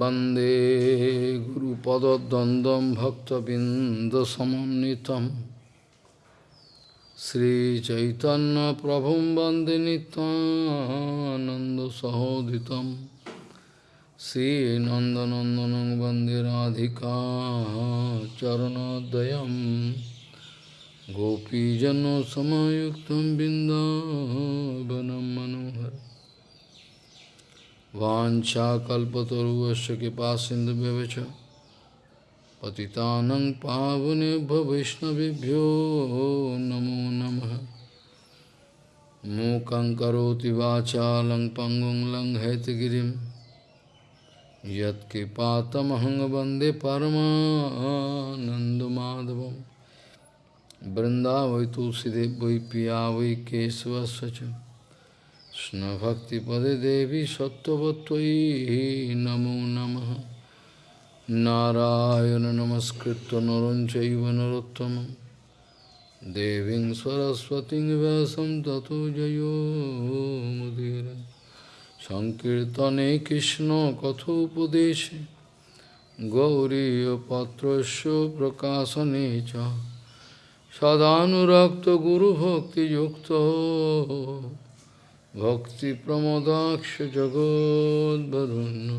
वन्दे गुरुपदद्वन्द्वं भक्तबिन्दसमन्वितं श्रीचैतन्यप्रभुं वन्दे नित्यानन्दसहोदितं श्रीनन्दनन्दनं वन्दे राधिका चरणोदयं गोपीजनसमयुक्तं बिन्दावनं मनोहर वाञ्छाकल्पतरुवश्च कृपा सिन्धुभ्यश्च पतितानं पावनेभ्यो वैष्णवेभ्यो नमो नमः। मूकं करोति वाचालं पङ्गुं लङ्घयतगिरिं। यत्कृपातमहं वंदे परमानन्दमाधवं बृन्दावै तुलसीदेव वै पिया वै केशवस्य च কৃষ্ণভক্তিপদে দেবী সত্যবতী নমো নম। নারায়ণ নমস্কৃত নরঞ্চৈব নরোত্তম। দেবী সরস্বতী ব্যাসম তত জয়োমুদীর সংকীর্তনে কৃষ্ণ কথোপদেশে। গৌরীপত্রস্য প্রকাশনে চ। সদানুরক্ত গুরুভক্তিযুক্ত। भक्तिप्रमोदाक्ष जगोद्वरुन्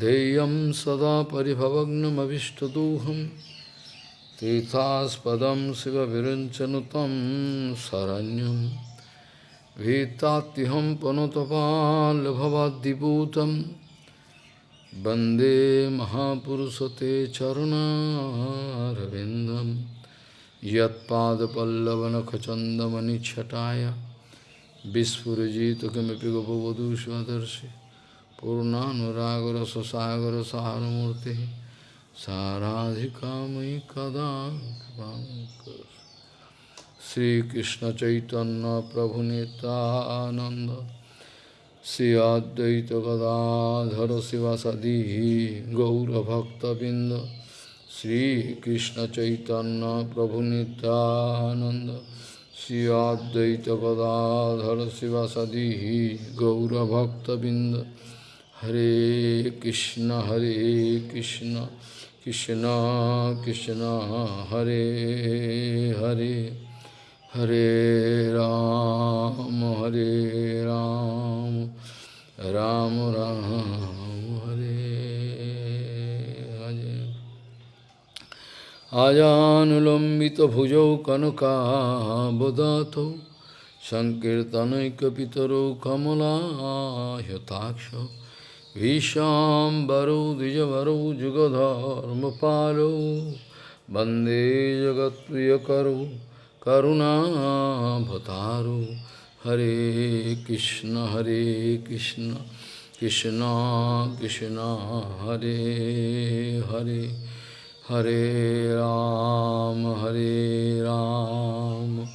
देयं सदा परिभवग्नमभिष्टदोहं तीर्थास्पदं शिवविरञ्चनुतं शरण्यं भीतात्यहं पनुतपाल्भवाद्दिपूतं वंदे महापुरुषते चरुणारविन्दं यत्पादपल्लवनखचन्दमनिच्छटाय Vispurajita kamipi gopavadu svadarshi Purnanuragara sasagara saharamurti Saradhikamai kadam kvankar Sri Krishna Chaitanya Prabhu Nityananda Sri Advaita Gadadhara Sivasadihi Gaura Bhakta Binda Sri Krishna Chaitanya Prabhu Nityananda श्रीकृष्णचैतन्यप्रभुनितानन्द श्री अद्वैत गदाधर शिवासदि गौरभक्तबिंद हरे कृष्ण हरे कृष्ण कृष्ण कृष्ण हरे हरे हरे राम हरे राम राम राम हरे আজানুলম্বিত ভুজৌ কনকাবদাত সংকীর্তনৈকিতর কমলাহতাক্ষ ভীষাম্বরৌ দ্বিজবরৌ যুগধর্মপালৌ বন্দে জগৎপ্রিয়করৌ করুণাভতারু হরে কৃষ্ণ হরে কৃষ্ণ কৃষ্ণ কৃষ্ণ হরে Hare Hare Ram, Hare Ram,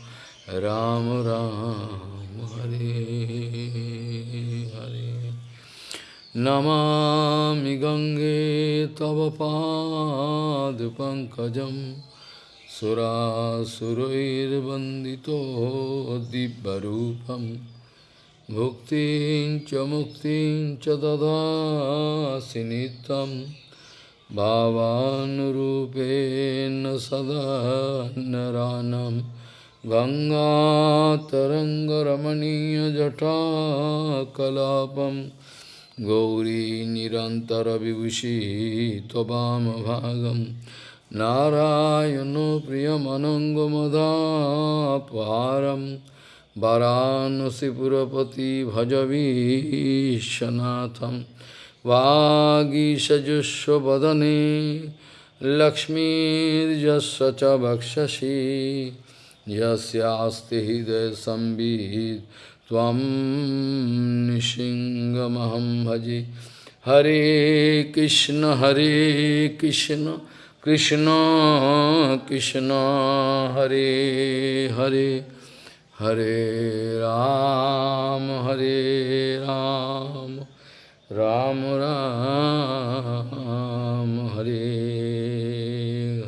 Ram Ram, Hare Hare. Namami Gange Tavapad, Pankajam Sura Surair Bandito Dibbarupam Mukti, Chamuktin Chadada Sinitam भावानुरूपेण सदा नरानं गङ्गातरङ्गरमणीयजटाकलापं गौरी निरन्तरविभूषी त्ववामभागं नारायणो प्रियमनङ्गमदापारं वाराणसीपुरपति भजवीशनाथम् वागीषजुष्वदने लक्ष्मीर्यस्य च वक्षसि यस्यास्ति हृदयसंवित् त्वं निशिङ्गमहं भजे हरे कृष्ण हरे कृष्ण कृष्ण कृष्ण हरे हरे हरे राम हरे Ram Ram Ram Hare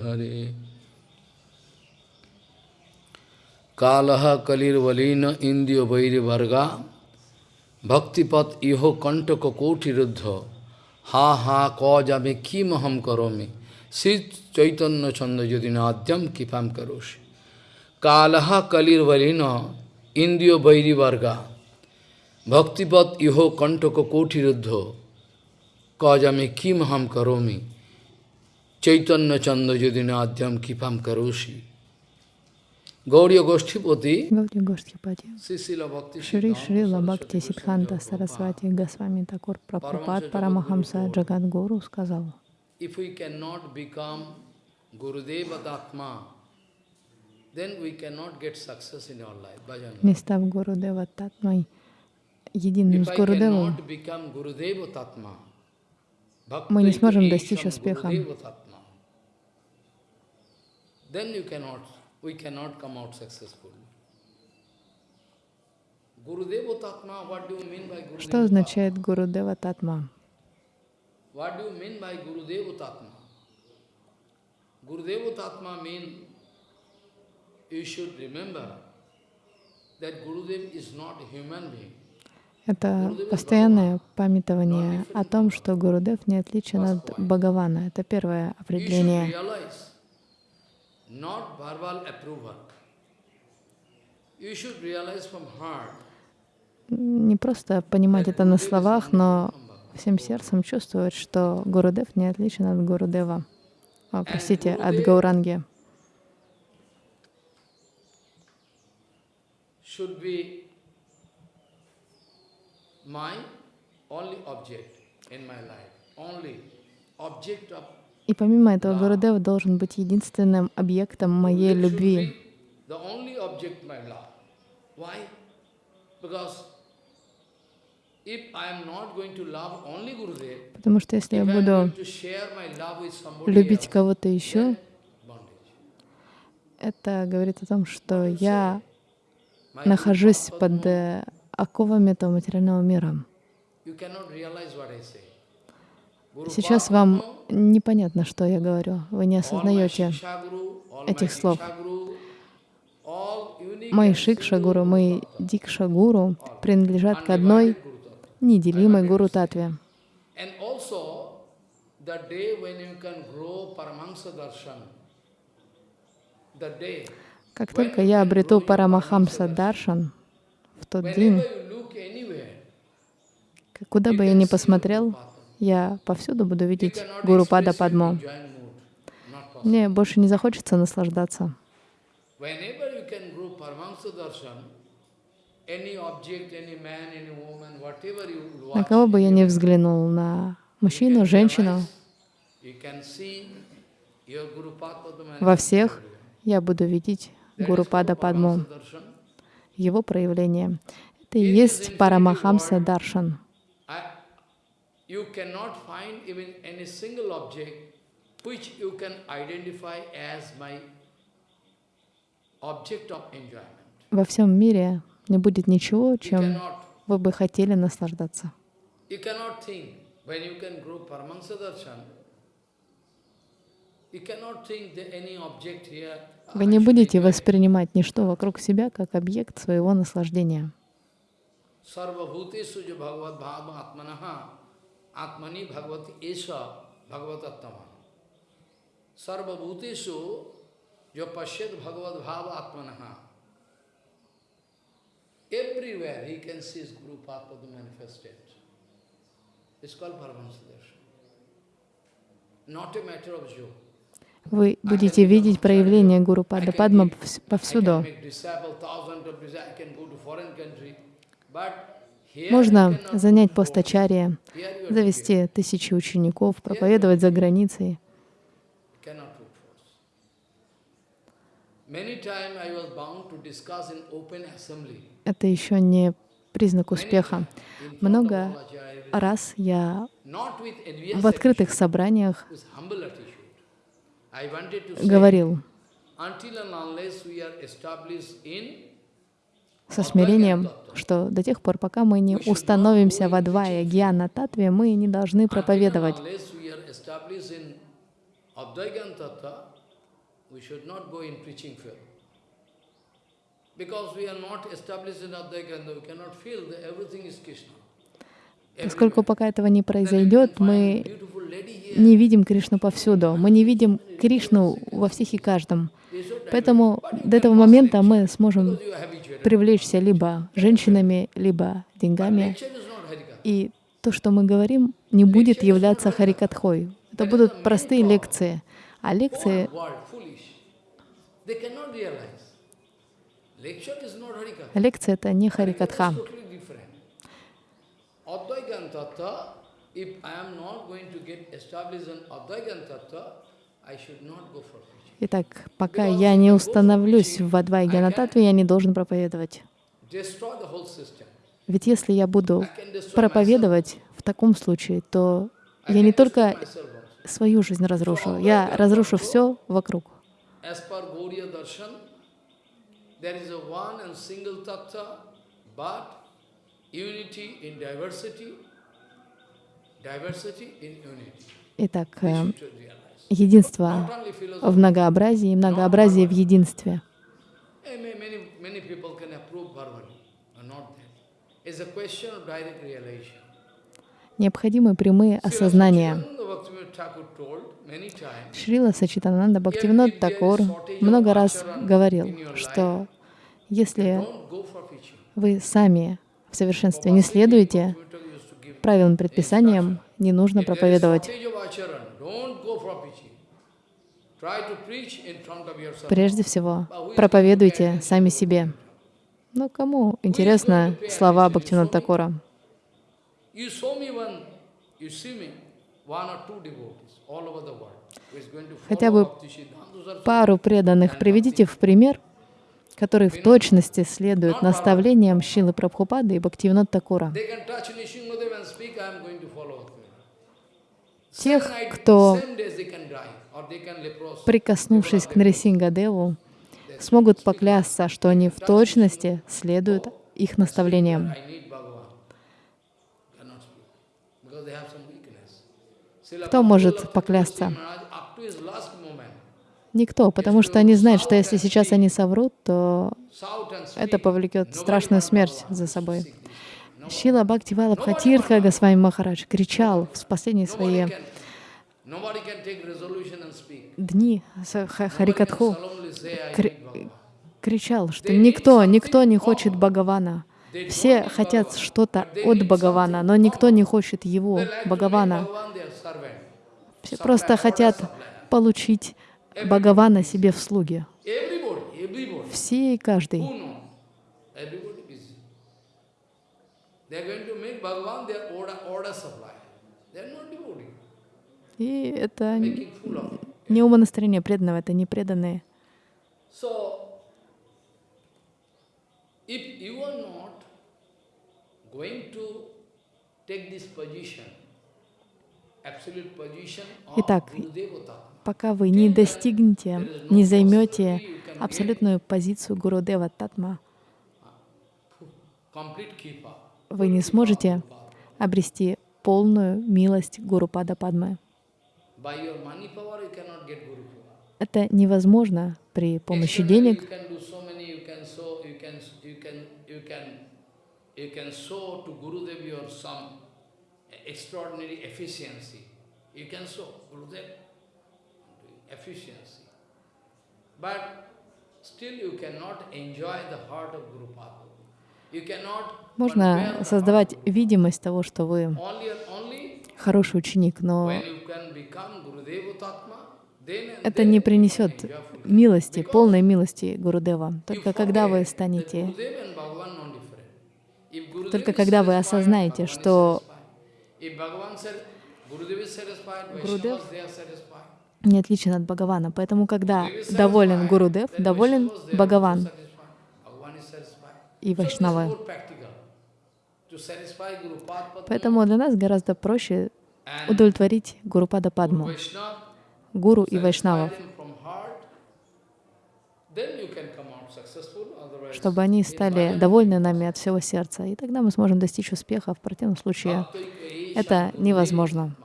Hare Kalaha Kalir Valina Indio Vairi Varga Bhaktipat Iho Kantaka Koti Ruddha Ha Ha Kajame Kim Aham Karome Chaitanya Chanda Yudinadyam Kipam Karoshi Kalaha Kalir Valina Indio Vairi Varga भक्तिपत इहो कंठ को रुद्ध कौजमे किम हम करोमी? चैतन्य चंद यदि नद्यम किफम करोशी गौरी गोष्ठीपति गौरी गोष्ठीपति सिसिल भक्ति श्री श्री लभक्ति सिद्धांत सरस्वती गोस्वामी ठाकुर Prabhupada Paramhans Jagat Guru сказал if we can not become Gurudev आत्मा then we cannot get success in our life bhajan nistav guru devatatmai единым с Гурудевом, Мы не сможем достичь успеха. Then you cannot, we cannot come out successful. Что означает Гурудева Татма? Gurudeva Tatma mean you should remember that Gurudev is not a human being. Это постоянное памятование о том, что Гурудев не отличен от Бхагавана. Это первое определение. Не просто понимать это на словах, но всем сердцем чувствовать, что Гурудев не отличен от Гурудева. О, простите, от Гауранги. should be my only object in my life, only object of И помимо этого, Гурудев должен быть единственным объектом моей любви. Потому что если я буду любить кого-то еще, это говорит о том, что я нахожусь под э, оковами этого материального мира. Сейчас вам непонятно, что я говорю. Вы не осознаете этих слов. Мои and Шикша single Гуру, мои Guru Tattva, Дикша Гуру принадлежат к одной неделимой Гуру Татве. Как только я обрету Парамахамса Даршан, в тот день, куда бы я ни посмотрел, я повсюду буду видеть Гуру Пада Падмо. Мне больше не захочется наслаждаться. На кого бы я ни взглянул, на мужчину, женщину, во всех я буду видеть Гуру Пада Darshan. Его проявление. Это и есть Парамахамса Даршан. I, you cannot find even any single object which you can identify as my object of enjoyment. Во всем мире не будет ничего, чем вы бы хотели наслаждаться. you cannot think when you can grow Paramahansa Darshan, you cannot think that any object here. Вы не будете воспринимать ничто вокруг себя как объект своего наслаждения. Everywhere he can see his Guru manifested. It's called Paramahansa. Not a matter of joke. Вы будете видеть проявление Гуру Пада Падма повсюду. Можно занять go. пост ачарья, Here you are завести тысячи учеников, проповедовать за границей. Это еще не признак успеха. Много раз я в открытых собраниях with humble attitude. I wanted to say, говорил со смирением, что до тех пор, пока мы не установимся в Адвае Гьяна Татве, мы не должны проповедовать. Поскольку пока этого не произойдет, мы не видим Кришну повсюду. Мы не видим Кришну во всех и каждом. Поэтому до этого момента мы сможем привлечься либо женщинами, либо деньгами. И то, что мы говорим, не будет являться харикатхой. Это будут простые лекции. А лекции, лекции — это не харикатха. If I am not going to get established in Advaigan Tattva. Итак, пока я не установлюсь в Адвайганататве, я не должен проповедовать. Ведь если я буду проповедовать в таком случае, то я не только свою жизнь разрушу, я разрушу все вокруг. There Итак, э, единство в многообразии и многообразие в единстве. Eh. Необходимы прямые осознания. Шрила Сачитананда Бхактивинод Такур много раз говорил, что если вы сами в совершенстве не следуете правилам, предписаниям, не нужно проповедовать. Прежде всего, проповедуйте сами себе. Но кому интересны слова Бхактивинода Такура? Хотя бы. Пару преданных приведите в пример, которые в точности следуют наставлениям Шилы Прабхупады и Бхактивинода Такура. Тех, кто, прикоснувшись к Нарисингадеву, смогут поклясться, что они в точности следуют их наставлениям. Кто может поклясться? Maharaj, up to his last moment, Никто, потому что они знают, что если сейчас они соврут, то это повлекет страшную смерть за собой. Шила Бхакти Валабхатиртха Госвами Махарадж кричал в последние свои дни Харикатху, кричал, что никто, никто не хочет Бхагавана. Все хотят что-то от Бхагавана, но никто не хочет его, Бхагавана. Все просто хотят получить Бхагавана себе в слуги. Everybody. Все и каждый. И это не умонастроение преданного, это не преданные. Итак, Пока вы не достигнете, не займете абсолютную позицию Гурудева Татма, complete keeper, вы не сможете обрести полную милость Падмы. get Guru power. Это невозможно при помощи денег. You can show, Gurudev efficiency. But still you cannot enjoy the heart of Guru Можно создавать видимость того, что вы хороший ученик, но это не принесет милости, полной милости Гурудева. Только когда вы станете, только когда вы осознаете, что Гурудев не отличен от Бхагавана. Поэтому, когда доволен Гурудев, then доволен Бхагаван и Padma Поэтому для нас гораздо проще удовлетворить Гурупада Падму, Гуру и Вайшнавов, чтобы они стали довольны нами от всего сердца. И тогда мы сможем достичь успеха. В противном случае это невозможно.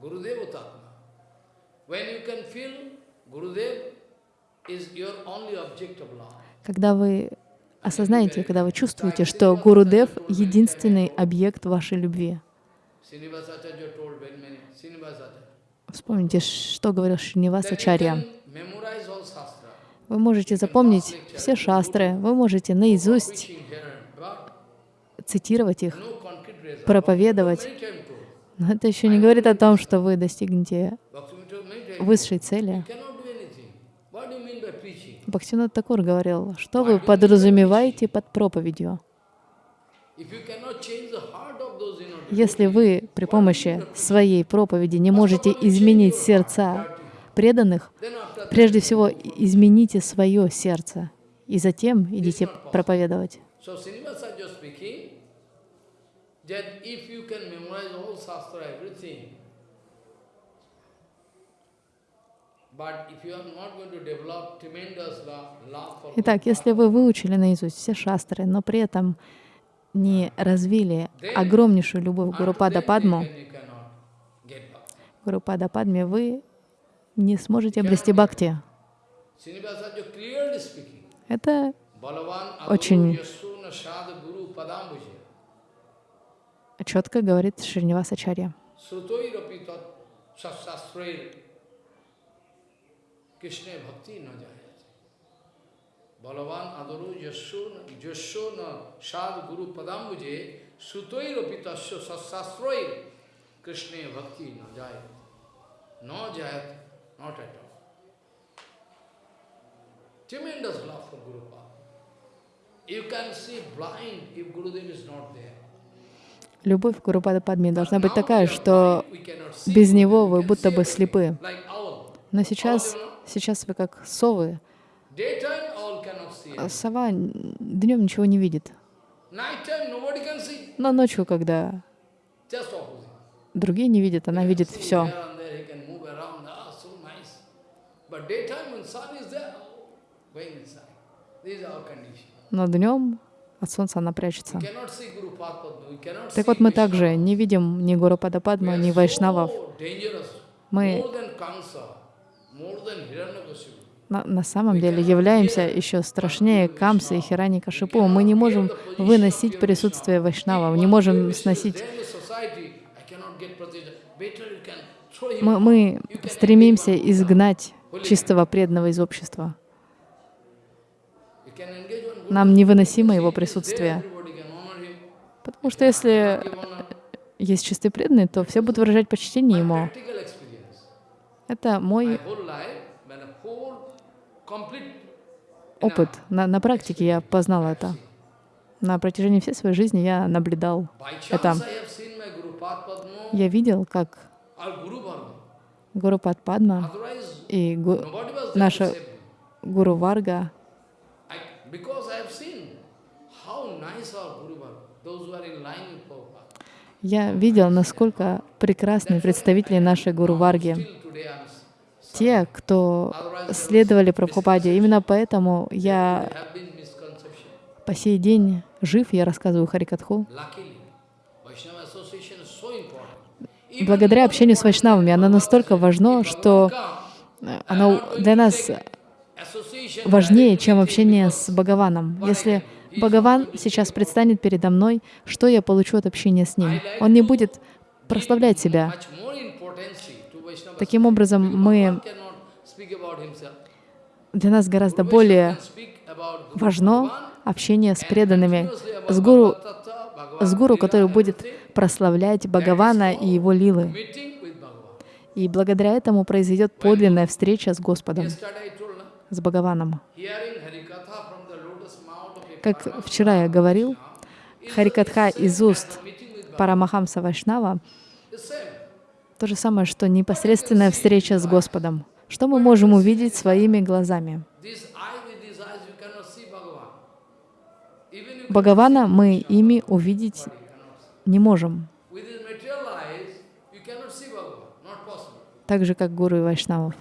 Gurudeva Tatma. When you can feel Gurudev is your only object of love. Когда вы осознайте, когда вы чувствуете, что Гурудев — единственный объект вашей любви. Вспомните, что говорил Шринивасачарья. Вы можете запомнить все шастры, вы можете наизусть цитировать их, проповедовать. Но это еще не говорит о том, что вы достигнете высшей цели. Бхактивинод Такур говорил, что вы подразумеваете под проповедью. Если вы при помощи своей проповеди не можете изменить сердца преданных, прежде всего измените свое сердце, и затем идите проповедовать. That if you can memorize all shastra, everything, Итак, если вы выучили наизусть все шастры, но при этом не развили огромнейшую любовь к Гурупада Падму. Гурупада Падме, вы не сможете обрести бхакти. Это Очень- Balavan adaru yasuna yasuna sadhu guru padambuje sutoi rapi tasya sasastre Krishna bhakti na jayate. No jayate, not at all. Tremendous love for Guru Pada. You can see blind if Gurudev is not there. Любовь к Гурупада Падме должна быть такая, что без него вы будто бы слепы. Но сейчас, сейчас вы как совы. А Сова днем ничего не видит. Но ночью, когда другие не видят, она видит все. Ah, oh. Но днем от солнца она прячется. Так вот мы также не видим ни Гурупада Падма, ни Вайшнавов. Мы на, на самом деле являемся еще страшнее Камсы и Хирани Кашипу. Мы не можем выносить присутствие Вайшнавов, не можем сносить. Мы, мы стремимся изгнать чистого преданного из общества. You can engage one good Нам невыносимо его присутствие. Потому что если есть чистый преданный, то все будут выражать почтение ему. Это мой опыт. На, на практике я познал это. На протяжении всей своей жизни я наблюдал это. Я видел, как. Гуру Падма Otherwise, и Гу- наша. Гуру Варга Я видел, насколько прекрасны представители нашей Гуру Варги, те, кто следовали Прабхупаде. Именно поэтому я по сей день жив, я рассказываю Харикатху. Благодаря общению с вайшнавами оно настолько важно, что э, оно для нас важнее, чем общение с Бхагаваном. Если Бхагаван сейчас предстанет передо мной, что я получу от общения с ним? Он не будет прославлять себя. Таким образом, мы, для нас гораздо более важно общение с преданными, с гуру, с гуру, который будет прославлять Бхагавана и его лилы. И благодаря этому произойдет подлинная встреча с Господом, С Бхагаваном. Как вчера я говорил, Харикатха из уст Парамахамса Вайшнава. То же самое, что непосредственная встреча с Господом. Что мы можем увидеть своими глазами? Бхагавана мы ими увидеть не можем, так же, как гуру и вайшнавов.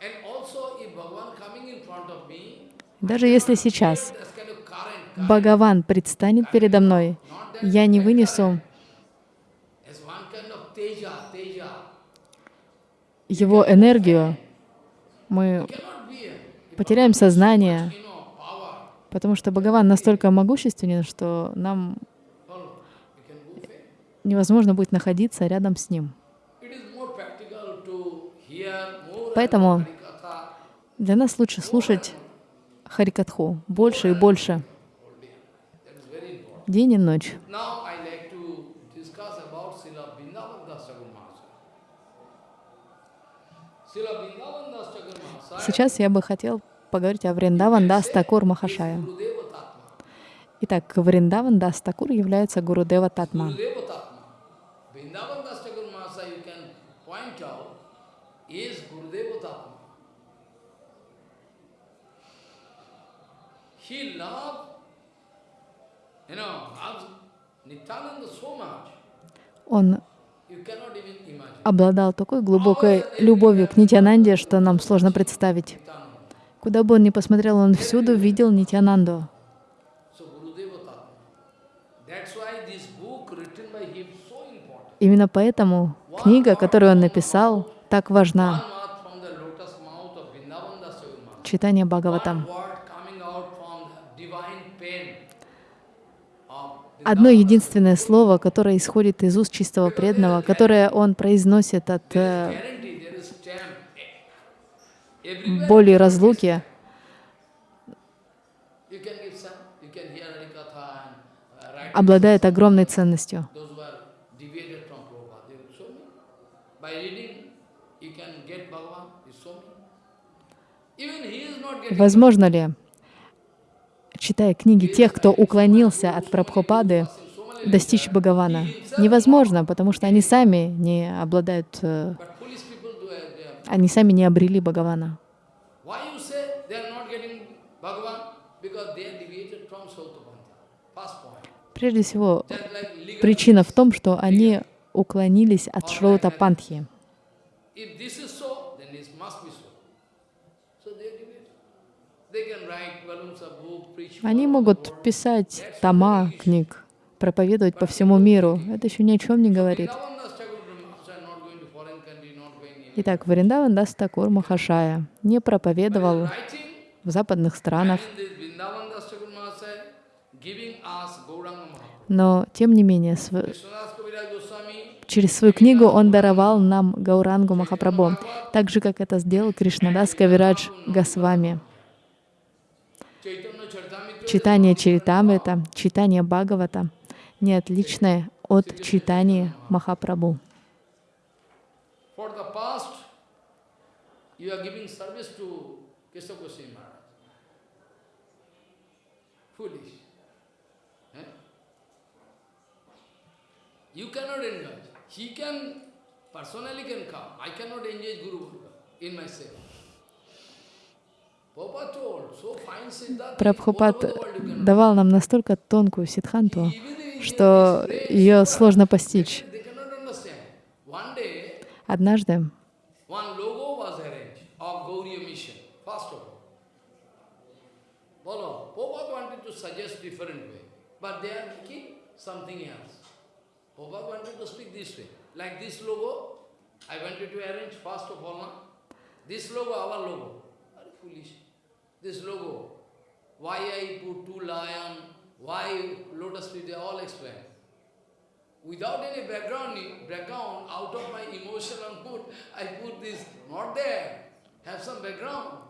And also if Bhagavan coming in front of me, Даже если сейчас Бхагаван предстанет передо мной, я не вынесу его энергию, мы потеряем сознание. Потому что Бхагаван настолько могущественен, что нам невозможно будет находиться рядом с ним. Поэтому для нас лучше слушать Харикатху больше и больше, день и ночь. Сейчас я бы хотел поговорить о Вриндаван Дас Такур Махашая. Итак, Вриндаван Дас Такур является Гурудева Татма. Gurudeva Tatma. Vrindavan Das Thakur Mahasaya you can point out is Gurudeva Tatma. He loved, you know, loves Nityananda so much, Он обладал такой глубокой любовью к Нитянанде, что нам сложно представить. Куда бы он ни посмотрел, он всюду видел Нитянанду. Imенно поэтому книга, которую он написал, так важна. One word from the lotus mouth of Vrindavan Das Thakur Mahasaya. Читание One Бхагаватам. word coming out from the divine pen of Одно единственное слово, которое исходит из уст чистого преданного, которое он произносит от э, боли разлуки, uh, write. обладает огромной ценностью. Возможно ли, читая книги тех, кто уклонился от Прабхупады, достичь Бхагавана? Невозможно, потому что они сами не обладают, э, они сами не обрели Бхагавана. Prежде всего, причина в том, что они уклонились от Шроута Пантхи. They can write volumes. Они могут писать тома книг, проповедовать по всему миру. Это еще ни о чем не говорит. Итак, Вриндаван Дас Такур Махашая не проповедовал в западных странах, но тем не менее св- через свою книгу он даровал нам Гаурангу Махапрабху, так же, как это сделал Кришнадас Кавирадж Госвами. Читание Чаритамрита, читание Бхагавата не отличное от читания Махапрабху. Eh? He can, personally can come. I cannot engage Guru in myself. Prabhupada told, so fine Siddhartha, Прабхупад давал нам настолько тонкую ситханту, что ее сложно постичь. Однажды I wanted to arrange first of all, now. this logo, our logo. Very foolish. This logo. Why I put two lion, why lotus tree, they all explain. Without any background, background, out of my emotional mood, I put this, not there. Have some background.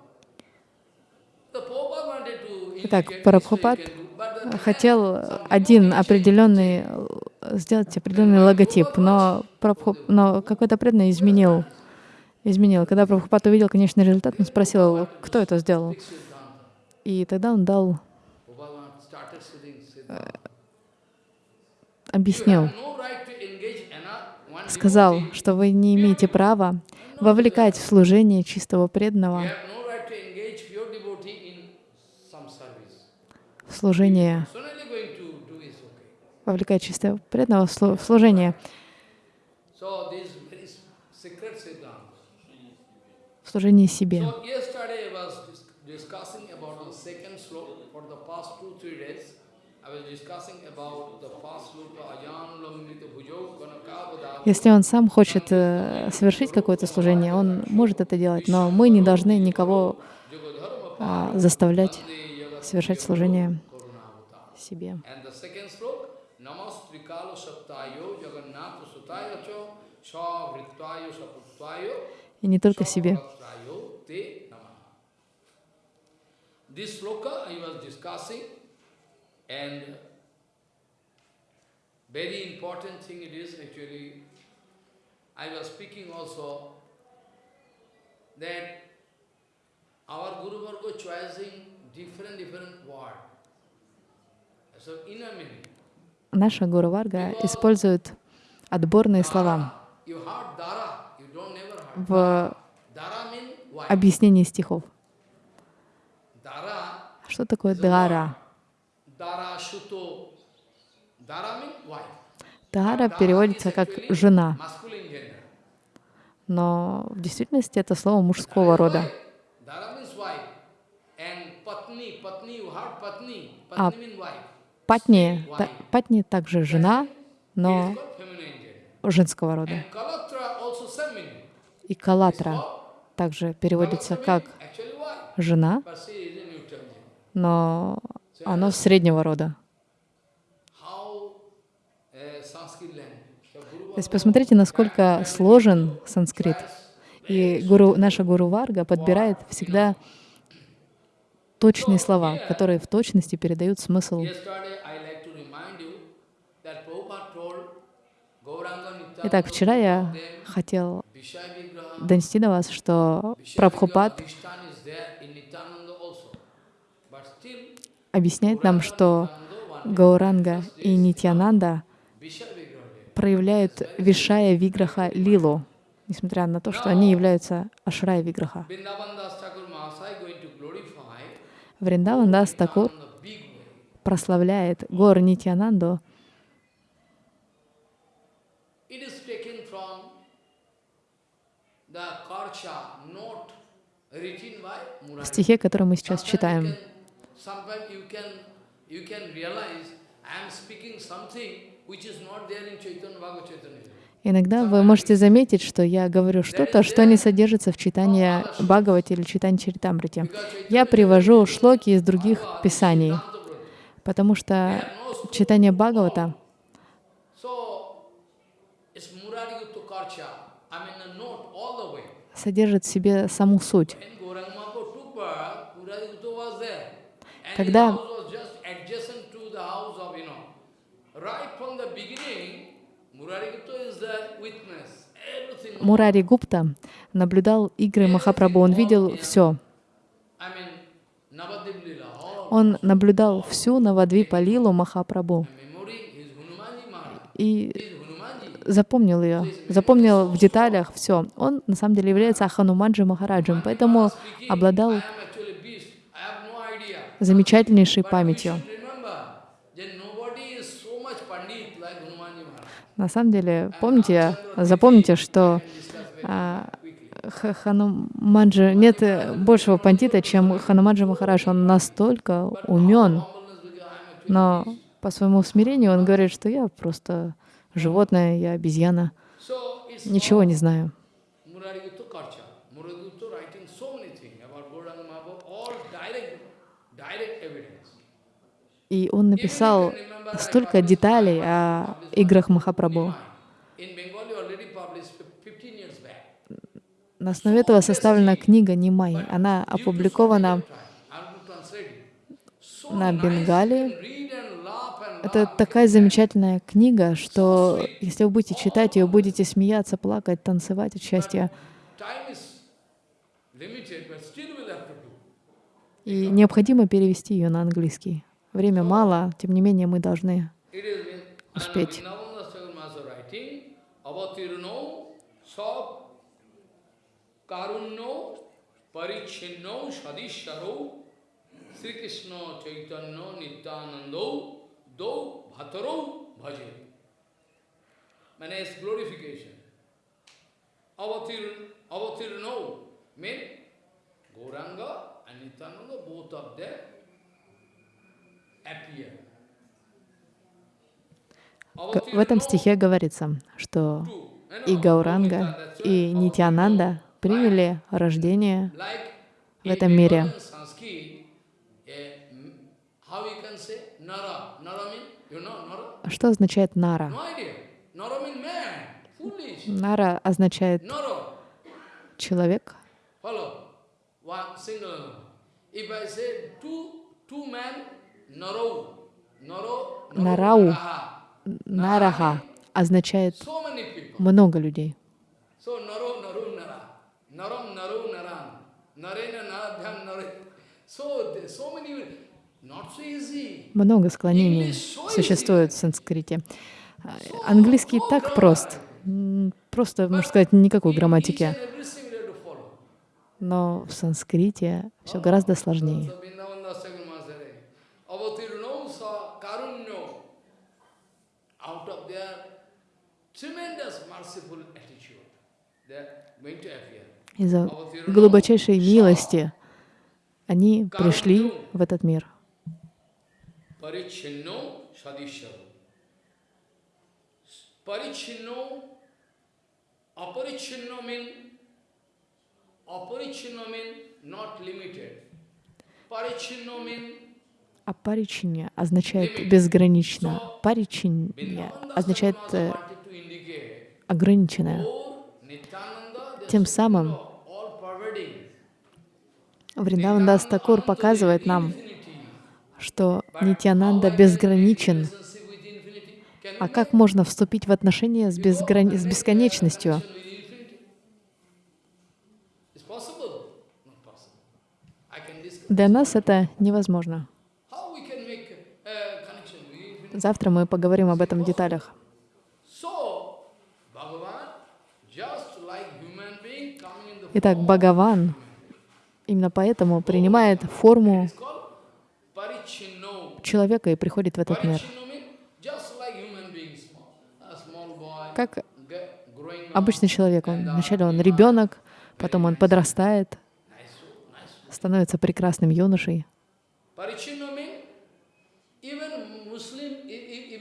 Итак, Прабхупад хотел один определенный, э, сделать определенный логотип, но, Прабху- но какой-то преданный изменил. Изменил. Когда Прабхупад увидел конечный результат, он спросил, кто это сделал. И тогда он дал, Siddhanta. объяснил, сказал, что вы не имеете права вовлекать в служение чистого преданного, в служение, вовлекать чистого преданного в служение, So this is very s- secret Siddhanta. в служение себе. Если он сам хочет э, совершить какое-то служение, он может это делать, но мы не должны никого а, заставлять совершать служение себе. И не только себе. Namaha. This sloka I was discussing and very important thing it is actually, I was speaking also that our Guru Varga choosing different different word. So inner meaning. Наша Гуру Варга использует отборные слова в Объяснении стихов. Что такое дара? Дара переводится как жена, но в действительности это слово мужского рода. А. Патни, та- патни также жена, но женского рода. И калатра также переводится как жена, но оно среднего рода. То есть посмотрите, насколько сложен санскрит. И гуру, наша Гуру Варга подбирает всегда точные слова, которые в точности передают смысл. Yesterday, I like to remind you that Prabhupada told Gauranga Nityananda Итак, вчера я хотел донести до вас, что Прабхупад объясняет нам, что Гауранга и Нитьянанда проявляют Вишая Виграха Лилу, несмотря на то, что они являются Ашрая Виграха. Вриндаван Дас прославляет Гор Нитьянанду It is taken from the Karcha note written by в стихе, который мы сейчас читаем. Иногда вы можете заметить, что я говорю что-то, что не содержится в читании Бхагавати или читании Чаритамрити. Я привожу шлоки из других писаний, потому что читание Бхагавата So, it's Murari Gupta Karcha. I mean the note all the way. содержит в себе саму суть. When Gauranga Mahaprabhu took birth, Murari Gupta was there. And Когда- his house was just adjacent to the house of, you know, right from the beginning, Murari Gupta is the witness. Everything. Мурари Гупта наблюдал игры Махапрабху, он видел все. Он наблюдал всю Навадвипа Лилу Махапрабху и. Запомнил ее, запомнил в деталях все. Он на самом деле является Ахануманджи Махараджем, поэтому обладал замечательнейшей памятью. На самом деле, помните, запомните, что а, Ха- Хануманджи, нет э, большего пандита, чем Хануманджи Махарадж. Он настолько умен, но по своему смирению он говорит, что я просто животное, я обезьяна, ничего не знаю. И он написал столько деталей о играх Махапрабху. In Bengali already published fif- 15 years back. На основе этого составлена книга Нимай. Она опубликована на бенгале. you can read and laugh and Это такая замечательная книга, что если вы будете читать ее, будете смеяться, плакать, танцевать от счастья. И необходимо перевести ее на английский. Время мало, тем не менее мы должны. Успеть. Do Bhataro Bhaje. Means it's glorification. Avatir, Avatirno mean Gauranga and Nityananda, both of them appear. В этом стихе говорится, что и Гауранга, и Нитянанда приняли рождение в этом мире. Nara means, you know, Nara? А Что означает нара? Нара означает человек. Нарау. Нараха означает много людей. So. So, many. Много склонений существует в санскрите. А, Английский так прост. Просто, можно сказать, никакой грамматики. Но в санскрите все гораздо сложнее. Из-за глубочайшей милости они пришли в этот мир. Parichinno sadishavu. Parichinno, aparichinno mean, aparichinno mean not limited. Parichinno mean Апаричинья означает безгранично. Паричинья означает э, ограниченное. Тем самым all pervading. Вриндаван Дас Такур показывает нам, что Нитянанда безграничен. А как можно вступить в отношения с, безграни- с бесконечностью? Для нас это невозможно. Завтра мы поговорим об этом в деталях. Итак, Бхагаван именно поэтому принимает форму. Человека и приходит в этот мир. Как обычный человек. Он, вначале он ребенок, потом он подрастает, становится прекрасным юношей. E- e-.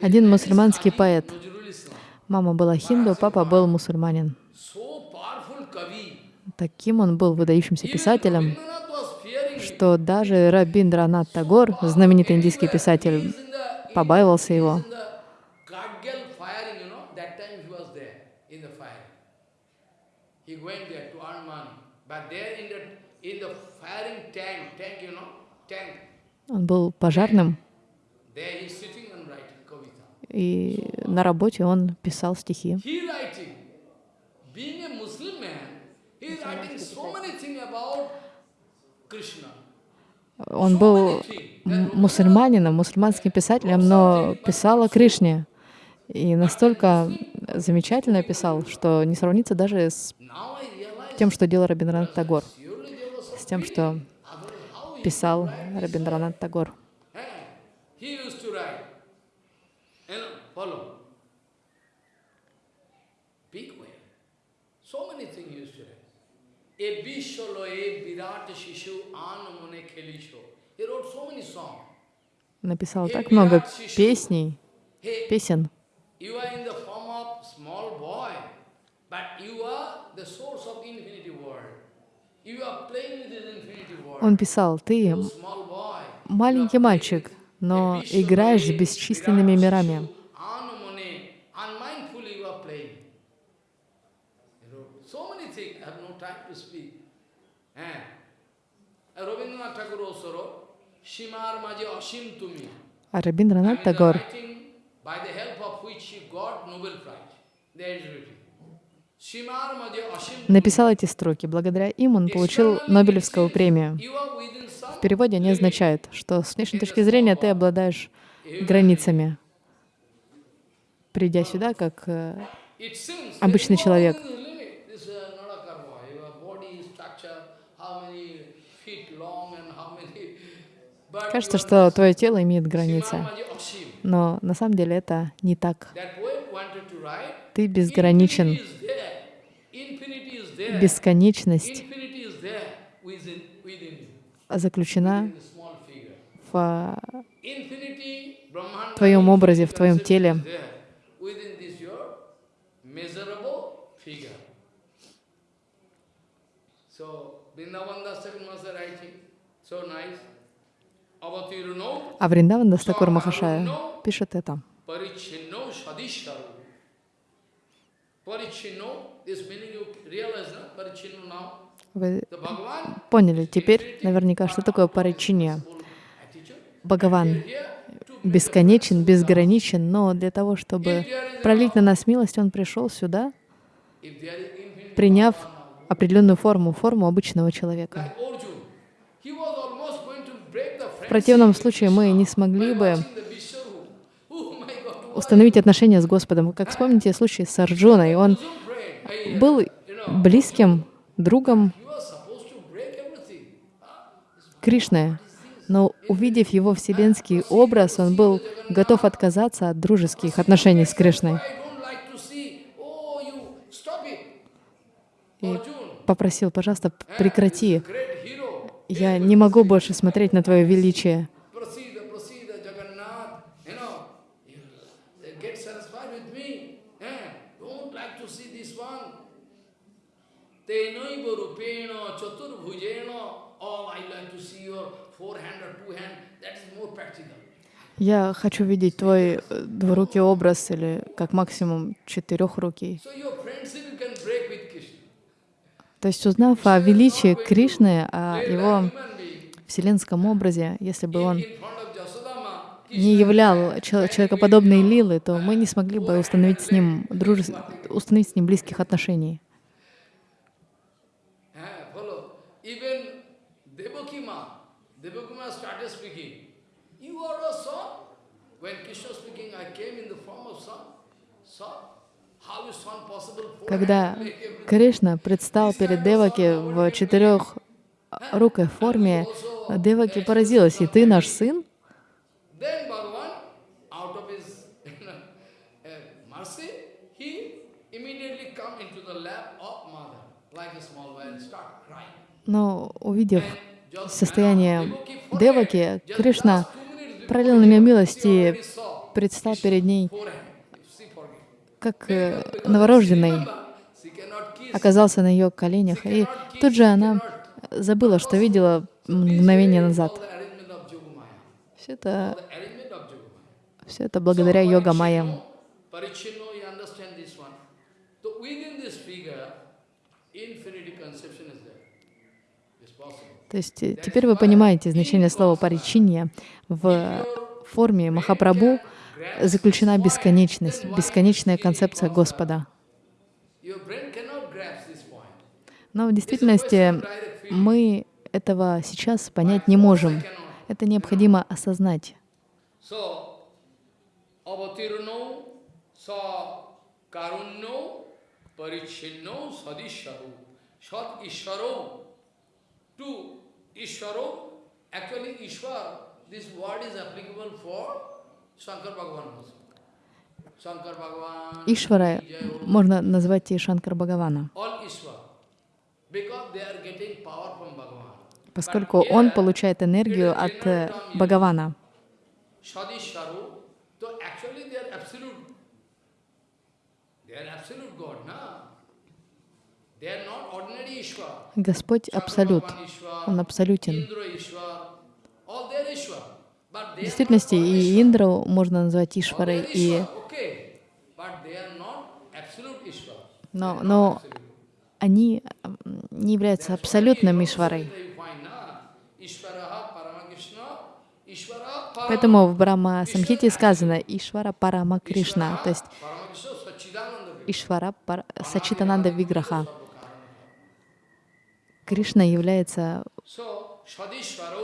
Один мусульманский поэт. Мама была хинду, папа был мусульманин. Таким он был выдающимся писателем, что даже Рабиндранат Тагор, знаменитый индийский писатель, побаивался его. Он был пожарным, there he's sitting and writing kavita. И на работе он писал стихи. Он был мусульманином, мусульманским писателем, но писал о Кришне. И настолько замечательно писал, что не сравнится даже с тем, что делал Рабиндранат Тагор, с тем, что писал Рабиндранат Тагор. Eh, he used to write. You know, follow. Big way. So many things he used to write. E bisholo e virata shishu anamone khelisho. He wrote so many songs. Написал так много песней, песен. You are in the form of small boy, but you are the source of infinity world. You are playing with this infinity world. Он писал, ты маленький мальчик, но играешь с бесчисленными мирами. Anamone, unmindfully you are playing. You know, so many things, I have no time to speak. Eh? Rabindranath Tagore also wrote, Shimar maje asim tumi. А I Рабиндранат mean, the Тагор writing by the help of which he got Nobel Prize. There is written. Shimar maje asim tumi. написал эти строки. Благодаря им он получил Нобелевскую премию. В переводе они означают, что с внешней точки зрения ты обладаешь границами. Придя сюда, как э, обычный человек. Кажется, что твое тело имеет границы, но на самом деле это не так. Ты безграничен. Бесконечность заключена в а, твоем образе, в твоем теле. So, Vrindavan Das Master writing, so nice. Avatirno А Вриндаван Дастакур Махашая пишет это. Вы поняли теперь наверняка, что такое паричинья. Бхагаван бесконечен, безграничен, но для того, чтобы пролить на нас милость, Он пришел сюда, приняв определенную форму, форму обычного человека. like Arjun, he was almost going to break the В противном случае мы не смогли бы установить отношения с Господом. Как вспомните случай с Арджуной, он был близким другом. Кришны, но увидев его вселенский образ, он был готов отказаться от дружеских отношений с Кришной и попросил, пожалуйста, прекрати. Я не могу больше смотреть на твое величие. Eh? Oh. Я хочу видеть твой э, двурукий образ или как максимум четырехрукий. So your friendship you can break with Krishna. То есть узнав о величии Кришны, о его вселенском образе, если бы он не являл чел- человекоподобной лилы, то мы не смогли бы установить с ним, друж... установить с ним близких отношений. When Krishna speaking, I came in the form of son. Son? Когда. Кришна предстал перед Деваки в четырехрукой форме, Деваки поразилась, и ты наш сын? Uh. Но увидев состояние. Деваки, Кришна пролил на меня милость и предстал перед ней как э, новорожденный, оказался на ее коленях. И тут же она забыла, что видела мгновение назад. Все это, все это благодаря йога майям. То есть э, теперь вы понимаете значение слова паричинья. В форме Махапрабху заключена бесконечность, бесконечная концепция Господа. Но в действительности мы этого сейчас понять не можем. Это необходимо осознать. Ишвара можно назвать и Шанкар Бхагавана, поскольку он получает энергию от э, Бхагавана. sadisharu so actually they В действительности и. Индру можно назвать Ишварой, и... Но, но они не являются абсолютным Ишварой. Поэтому в Брахма Самхите сказано Ишвара Парама Кришна, то есть Ишвара Пар... Сачитананда Виграха. Кришна является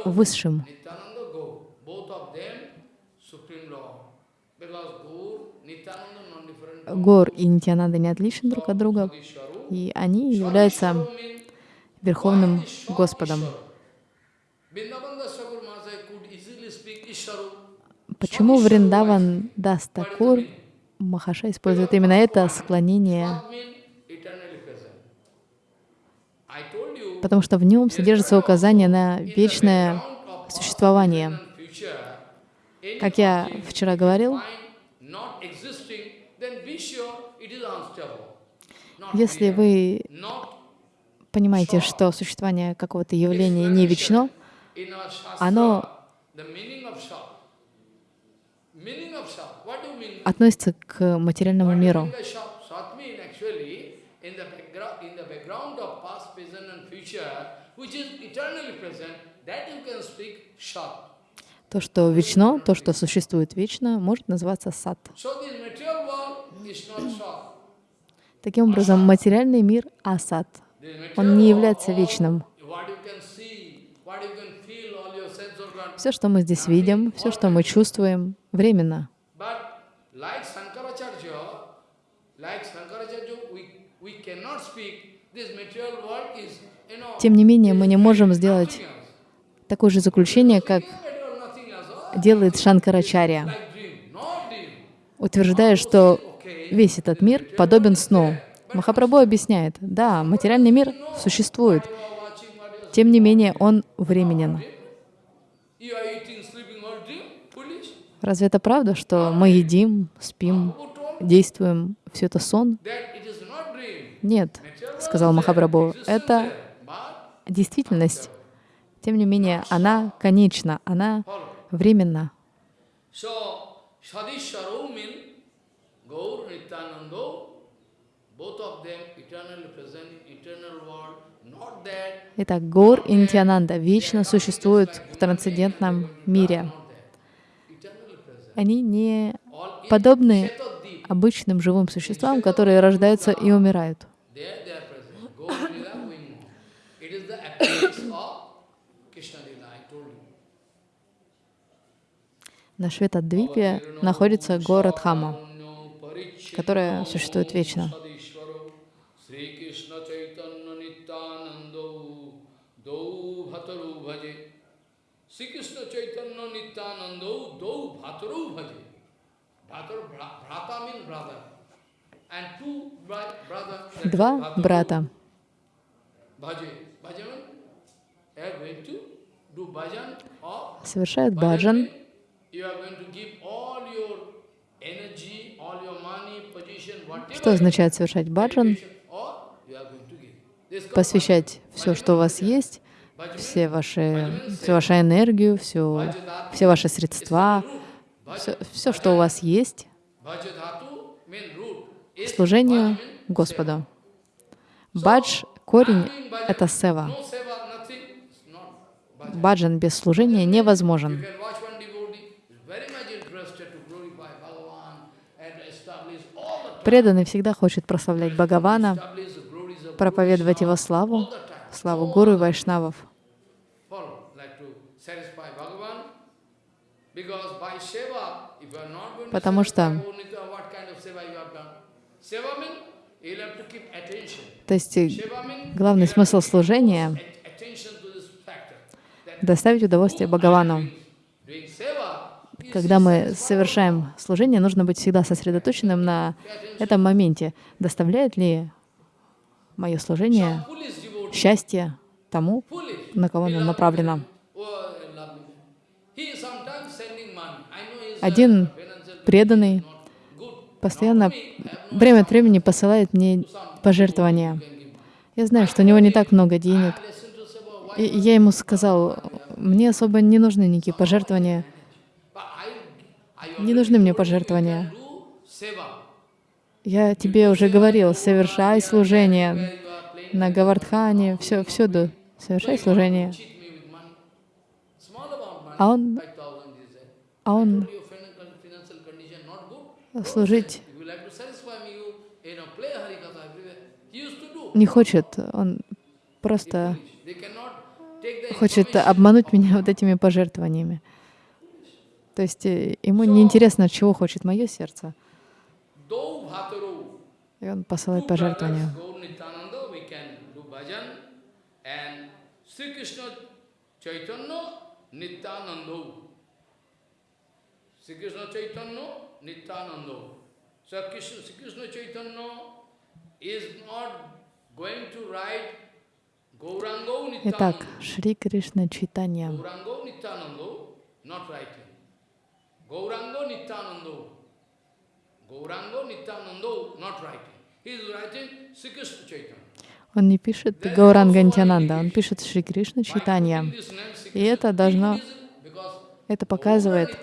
высшим. Гор и Нитянанда не отличны друг от друга, и они являются Верховным Господом. Почему Вриндаван Дастакур Махаша использует именно это склонение? Потому что в нем содержится указание на вечное существование. Как я вчера говорил, если вы понимаете, что существование какого-то явления не вечно, оно относится к материальному миру. which is eternally present. That you can speak Sat. То, что вечно, то, что существует вечно, может называться сад. Таким образом, материальный мир — асад. Он не является вечным. Все, что мы здесь видим, все, что мы чувствуем, временно. Тем не менее, мы не можем сделать такое же заключение, как делает Шанкарачарья, утверждая, что весь этот мир подобен сну. Махапрабху объясняет, да, материальный мир существует, тем не менее он временен. Разве это правда, что мы едим, спим, действуем, все это сон? Нет, сказал Махапрабху, это действительность. Тем не менее, она конечна, она that, Итак, Гор и Нитянанда вечно существуют в трансцендентном мире. Они не подобны обычным живым существам, которые рождаются и умирают. there they are present. Gaur Lila going on. It is the appearance of Krishna Lila, I told you. На Шветадвипе находится город Хама, которая существует вечно. Два брата. Совершают баджан, Что означает совершать баджан? Посвящать все, что у вас есть, все ваши, всю вашу энергию, всю, все ваши средства, все, все, что у вас есть, служению Господу. Бадж, корень — это сева. Баджан без служения невозможен. can watch one devotee is very much interested to glorify Bhagavan and establish all the time, Преданный всегда хочет прославлять Бхагавана, проповедовать его славу, славу Гуру и Вайшнавов. Потому что-. То есть э, главный смысл служения доставить удовольствие Бхагавану. Когда мы совершаем служение, нужно быть всегда сосредоточенным на этом моменте. Доставляет ли мое служение счастье тому, на кого оно направлено? Один преданный постоянно время от времени посылает мне пожертвования. Я знаю, что у него не так много денег. И я ему сказал, мне особо не нужны никакие пожертвования. Не нужны мне пожертвования. Я тебе уже говорил, совершай служение на Гавардхане, все, всюду. Совершай служение. А он, 5,000 he said. а он служить не хочет. Он просто хочет обмануть меня вот этими пожертвованиями. То есть э, ему не интересно, чего хочет мое сердце. И он посылает пожертвования. Sri Krishna Chaitanya Nityananda. So Krishna, Sri Krishna Chaitanya is not going to write Итак. Шри Кришна Читанья. Not writing. Gaurango Nityananda. Gaurango Nityananda, not writing. He is writing Sri Krishna Chaitanya. Он не пишет Гауранга Нитянанда, он пишет Шри Кришна Sri И это должно, это показывает,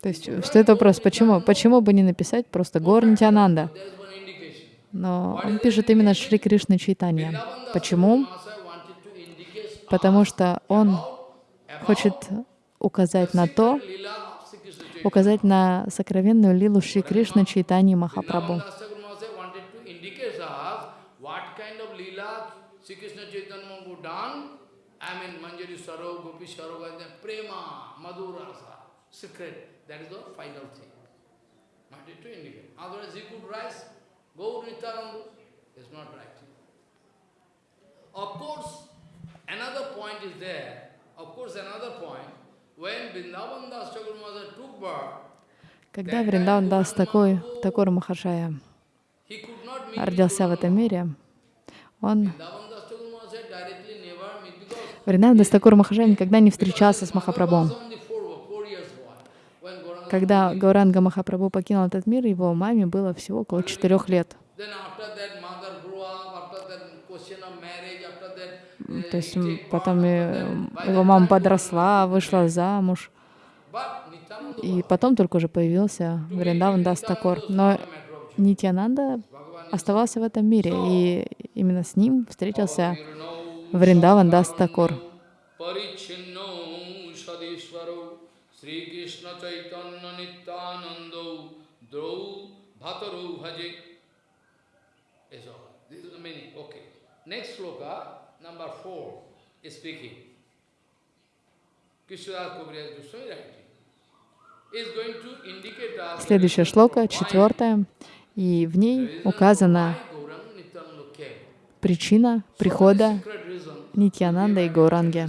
то есть встает вопрос, почему, почему бы не написать просто Гор Нитянанда? There is one indication. Но он пишет именно Шри Кришна Чайтанья. Почему? Потому что он хочет указать на то, указать на сокровенную лилу Шри Кришна Чайтани Махапрабху. Secret. That is the final thing. Wanted to indicate. Otherwise, he could rise, go Nityananda. It's not right. Of course, another point is there. Of course, another point. When Vrindavan Das Thakur Maharaj took birth, Когда Вриндаван Дас такой, такой Махашая родился в этом мире, он, Вриндаван Дастакур Махашая никогда не встречался с was Махапрабху. only four, four years boy. When Gauranga, Когда Гауранга Махапрабху покинул этот мир, его маме было всего около четырех лет. uh, То есть потом by его мама подросла, вышла замуж, и потом только уже появился Вриндаван Дастакор. Но Нитянанда оставался в этом мире, и именно с ним встретился Вриндаван Дастакор. Drau Bhataru Bhaje. Is all. This is the meaning. Okay. Next sloka, number four, is speaking. Krishnadas Kaviraj Goswami writing. Следующая шлока, четвертая, и в ней указана причина прихода. Нитьянанда и Гауранги.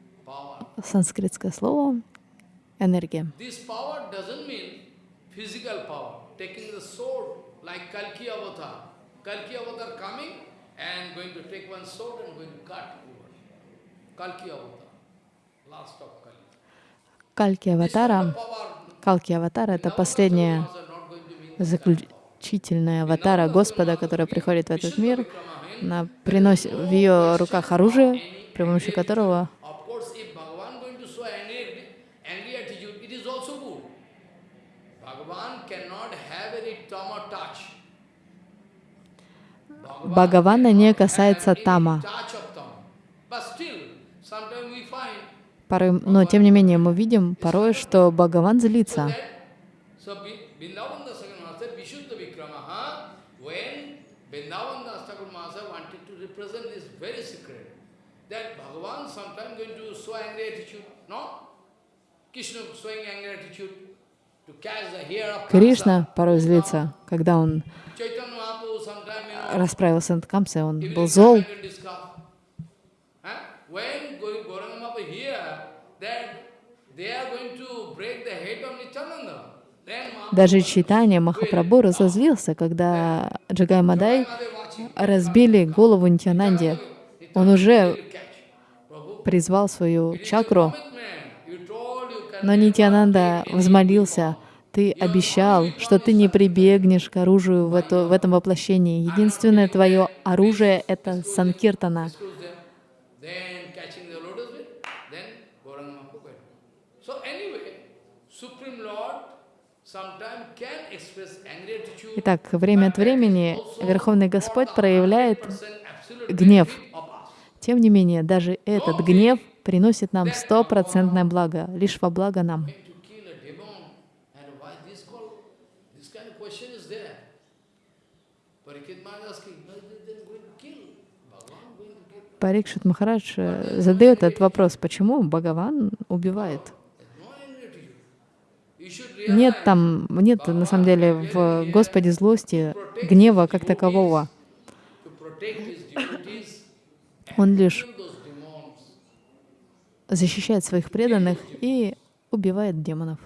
санскритское слово, энергия. Кальки Аватара, Калки Аватара — это последняя заключительная аватара Господа, которая приходит в этот мир. Она приносит в ее руках оружие, при помощи которого Of course, if Bhagavan going to show angry, angry attitude, it is also good. Bhagavan cannot have any tama touch. Bhagavan Бхагавана не касается тама. Порой, но тем не менее мы видим порой, что Бхагаван злится. Кришна порой злится, когда он расправился над Камсой, он был зол. Даже Читание Махапрабху разозлился, когда Джагай Мадай разбили голову Нитянанде. Он уже призвал свою чакру, но Нитянанда взмолился, ты обещал, что ты не прибегнешь к оружию в, это, в этом воплощении. Единственное твое оружие — это санкиртана. Итак, время от времени Верховный Господь проявляет 100% absolute гнев. Тем не менее, даже этот гнев приносит нам стопроцентное благо, лишь во благо нам. Going to kill a demon, and why this call? This kind of question is there. Parikit Maharaj asking, no, they- they're going to kill. Bhagavan going to kill. Парикшит Махарадж э, задает этот вопрос, почему Бхагаван убивает? Нет там, нет на самом деле в Господе злости, гнева как такового. Он лишь защищает своих преданных и убивает демонов.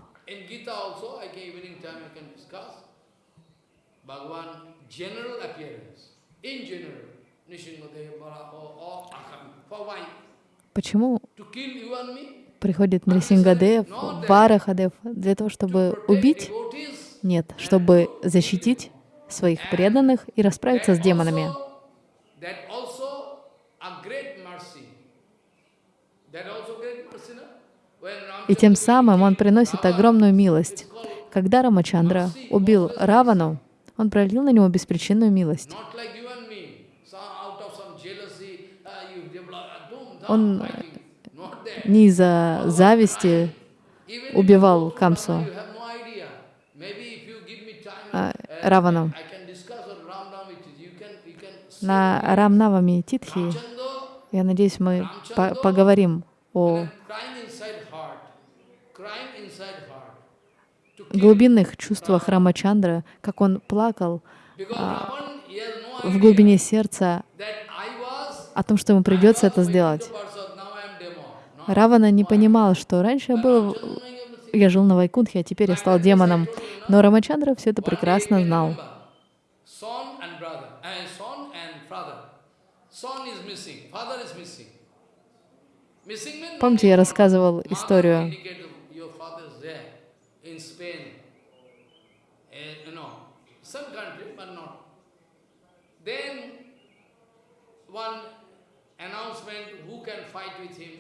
General appearance. In general, Почему and me? приходит Нрисингадев, Варахадев для того, чтобы убить? Нет, чтобы защитить своих преданных и расправиться с демонами. И тем самым он приносит огромную милость. Когда Рамачандра убил Равану, он пролил на него беспричинную милость. Not like you and me. So out of some jealousy, uh, you develop a doom, Он не из-за зависти убивал Камсу, а, uh, Равану. На Рамнавами Титхи, я надеюсь, мы по- поговорим о глубинных чувствах Рамачандра, как он плакал no в глубине сердца о том, что ему придется это сделать. Равана не понимал, что раньше я был, я жил на Вайкунтхе, а теперь я стал демоном. Но Рамачандра все это прекрасно знал. Remember, son and brother, and son and father. Son is missing, father is missing. Missing means Помните, я рассказывал историю indicated your father is there in Spain, eh, you know, some country, but not. Then one announcement, who can fight with him?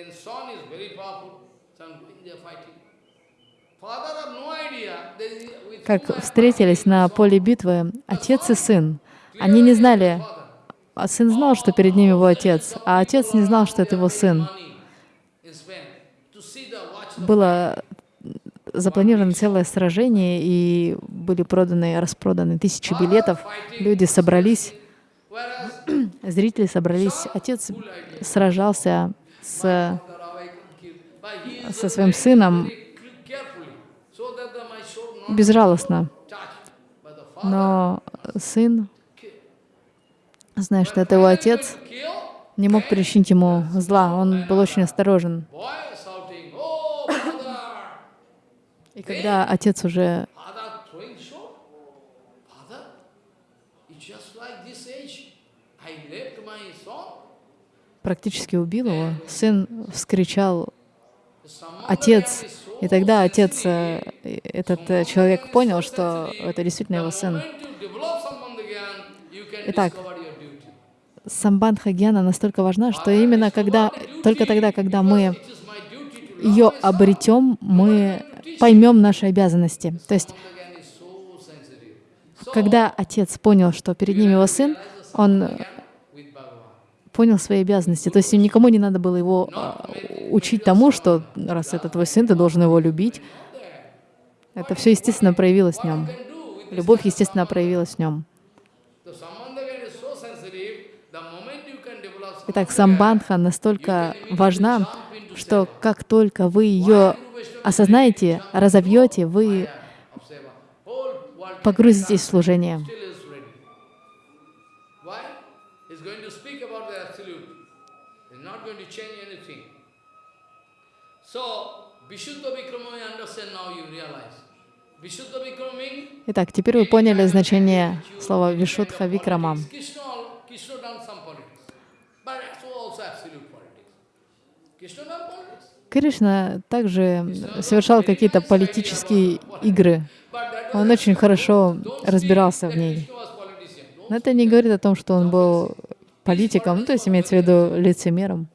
Then son is very powerful, son going there fighting. Как встретились на поле битвы отец и сын. Они не знали, а сын знал, что перед ним его отец, а отец не знал, что это его сын. Было запланировано целое сражение, и были проданы, распроданы тысячи билетов. Люди собрались, зрители собрались. Отец сражался с, со своим сыном безжалостно. Но сын, зная, что это его отец, не мог причинить ему зла. Он был очень осторожен. И когда отец уже практически убил его, сын вскричал «Отец!» И тогда отец, э, этот э, человек понял, что это действительно его сын. Итак, самбандха гьяна настолько важна, что именно когда, только тогда, когда мы ее обретем, мы поймем наши обязанности. То есть, когда отец понял, что перед ним его сын, он понял свои обязанности. То есть никому не надо было его э, учить тому, что раз это твой сын, ты должен его любить. Это все естественно проявилось в нем. Любовь, естественно, проявилась в нем. Итак, самбандха настолько важна, что как только вы ее осознаете, разовьете, вы погрузитесь в служение. Итак, теперь вы поняли значение слова Вишудха Викрама. Кришна также совершал какие-то политические игры. Он очень хорошо разбирался в ней. Но это не говорит о том, что он был политиком, ну, то есть имеется в виду лицемером.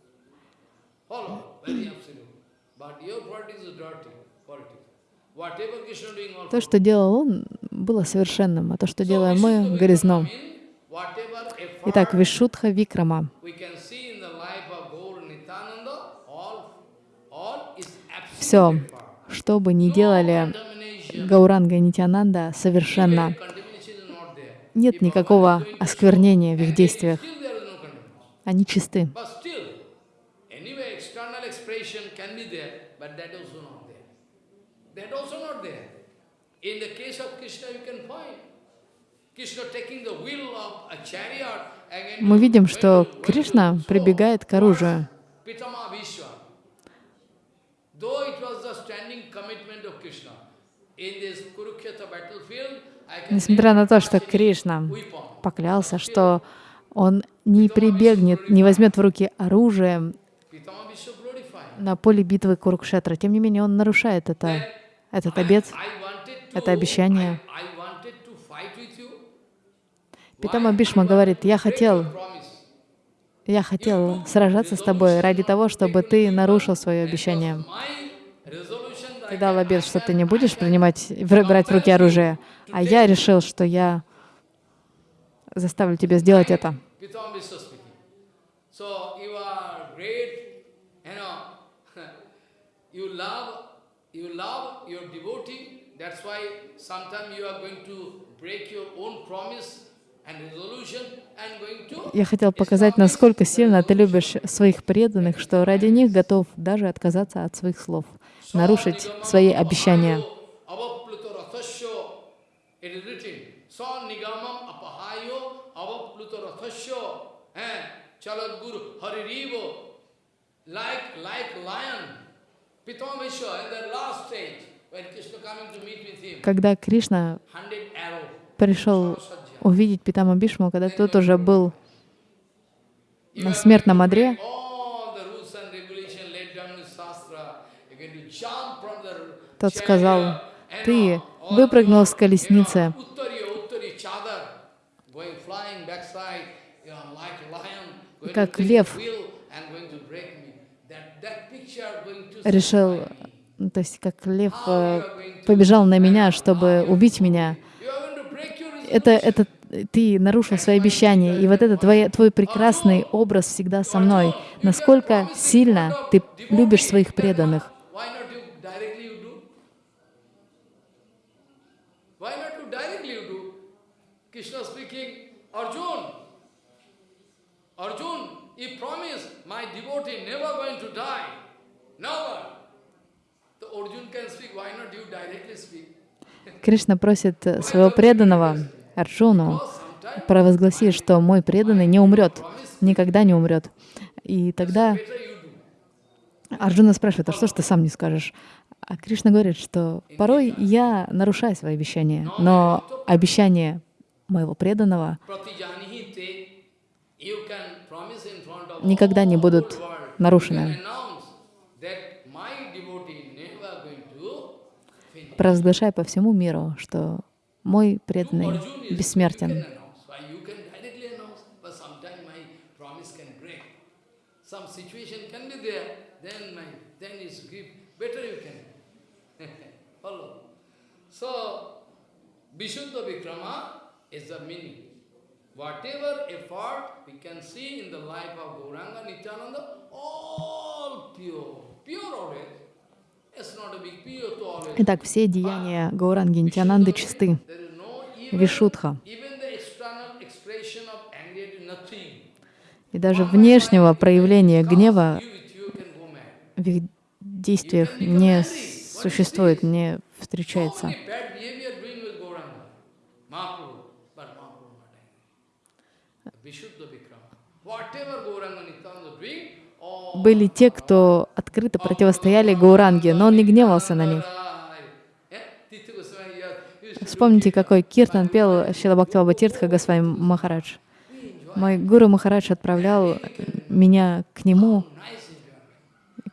То, что делал он, было совершенным, а то, что делаем мы, грязно. Итак, Вишудха Викрама. Все, что бы ни делали Гауранга и Нитянанда, совершенно нет никакого осквернения в их действиях. Они чисты. Мы видим, что Кришна прибегает к оружию. Несмотря на то, что Кришна поклялся, что он не прибегнет, не возьмет в руки оружие на поле битвы Курукшетра, тем не менее он нарушает это, этот обет, это обещание. Питама Бишма говорит, я хотел, я хотел сражаться с тобой ради того, чтобы ты нарушил свое обещание. Ты дал обет, что ты не будешь принимать, брать в руки оружие, а я решил, что я заставлю тебя сделать это. Я хотел показать, насколько сильно ты любишь своих преданных, что ради них готов даже отказаться от своих слов, нарушить свои обещания. Когда Кришна пришел увидеть Питама Бишму, когда тот уже был на смертном одре, тот сказал, ты выпрыгнул с колесницы, как лев решил, то есть как лев э, побежал на меня, чтобы убить меня. Это, это ты нарушил свои обещания, и вот это твой, твой прекрасный образ всегда со мной. Насколько сильно ты любишь своих преданных. Arjun, he promised, my devotee never going to die. Never. Кришна просит своего преданного Арджуну провозгласи, что мой преданный не умрет, никогда не умрет. И тогда Арджуна спрашивает, а что ж ты сам не скажешь? А Кришна говорит, что порой я нарушаю свои обещания, но обещание моего преданного никогда не будут нарушены. Провозглашай по всему миру, что мой преданный бессмертен. So, Vishuddha Vikrama is the meaning. Whatever effort we can see in the life of Gauranga, Nityananda, all pure, pure always. Итак, все деяния Гауранги Нитянанды чисты. Вишудха. И даже внешнего проявления гнева в их действиях не существует, не встречается. Были те, кто открыто противостояли Гауранге, но он не гневался на них. Вспомните, какой киртан пел Шила Бхактиваба Тиртха Госвами Махарадж. Мой гуру Махарадж отправлял меня к нему,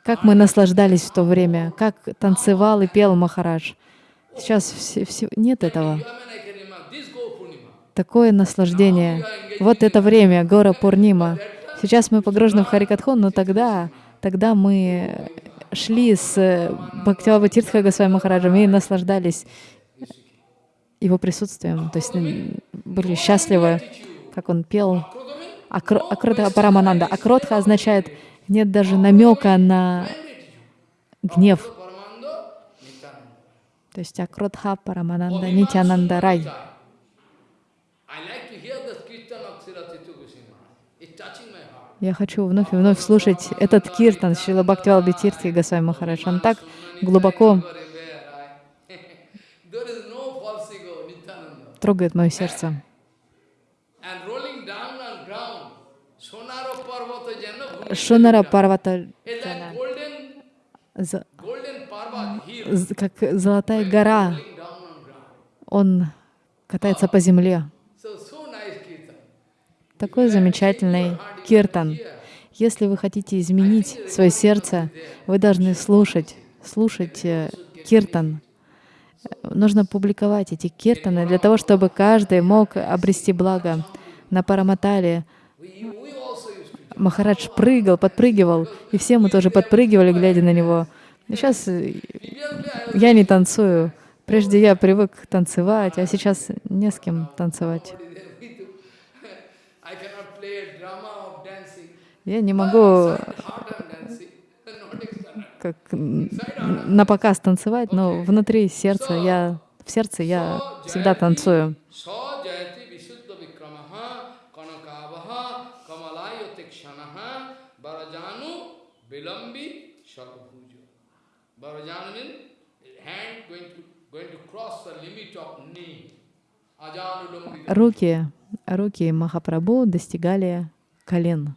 как мы наслаждались в то время, как танцевал и пел Махарадж. Сейчас все, все, нет этого. Такое наслаждение. Вот это время, Гора Пурнима. Сейчас мы погружены в Харикатхон, но тогда, тогда мы шли с Бхактивава Тиртха Госвами Махараджем и наслаждались его присутствием. То есть были счастливы, как он пел. Акро- Акротха Парамананда. Акротха означает нет даже намека на гнев. То есть Акротха Парамананда Нитянанда Рай. I like to hear the kirtan of Srila Titu Goswami Maharaj. It's touching my heart. Я хочу вновь и вновь слушать этот киртан Шила Бхактивал Битирти Госвами Махарадж. Он так глубоко трогает мое сердце. Шунара Парвата, как золотая гора, он катается по земле. So, so nice kirtan. Такой замечательный киртан. Если вы хотите изменить свое сердце, вы должны слушать, слушать э, киртан. Нужно публиковать эти киртаны для того, чтобы каждый мог обрести благо. На Параматале Махарадж прыгал, подпрыгивал, и все мы тоже подпрыгивали, глядя на него. Сейчас э, я не танцую. Прежде я привык танцевать, а сейчас не с кем танцевать. there with you. I cannot play a drama of dancing. Я не могу как на показ танцевать, но внутри сердца я в сердце я всегда танцую. Руки, руки Махапрабху достигали колен.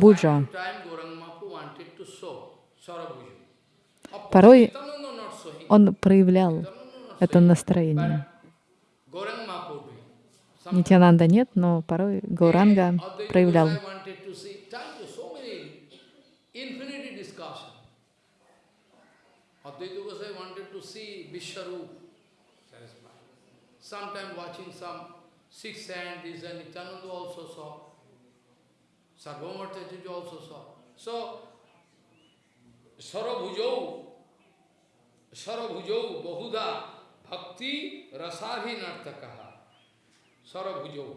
Course, Порой он проявлял это настроение. Нитянанда нет, но порой Гауранга проявлял. Advaita Gosai wanted to see Vishwarup satisfied. Sometime watching some six hand, this and Nityananda also saw. Sarvamata Chaturya also saw. So, Sarabhujau, Sarabhujau Bahuda Bhakti Rasabhinartakaha. Sarabhujau.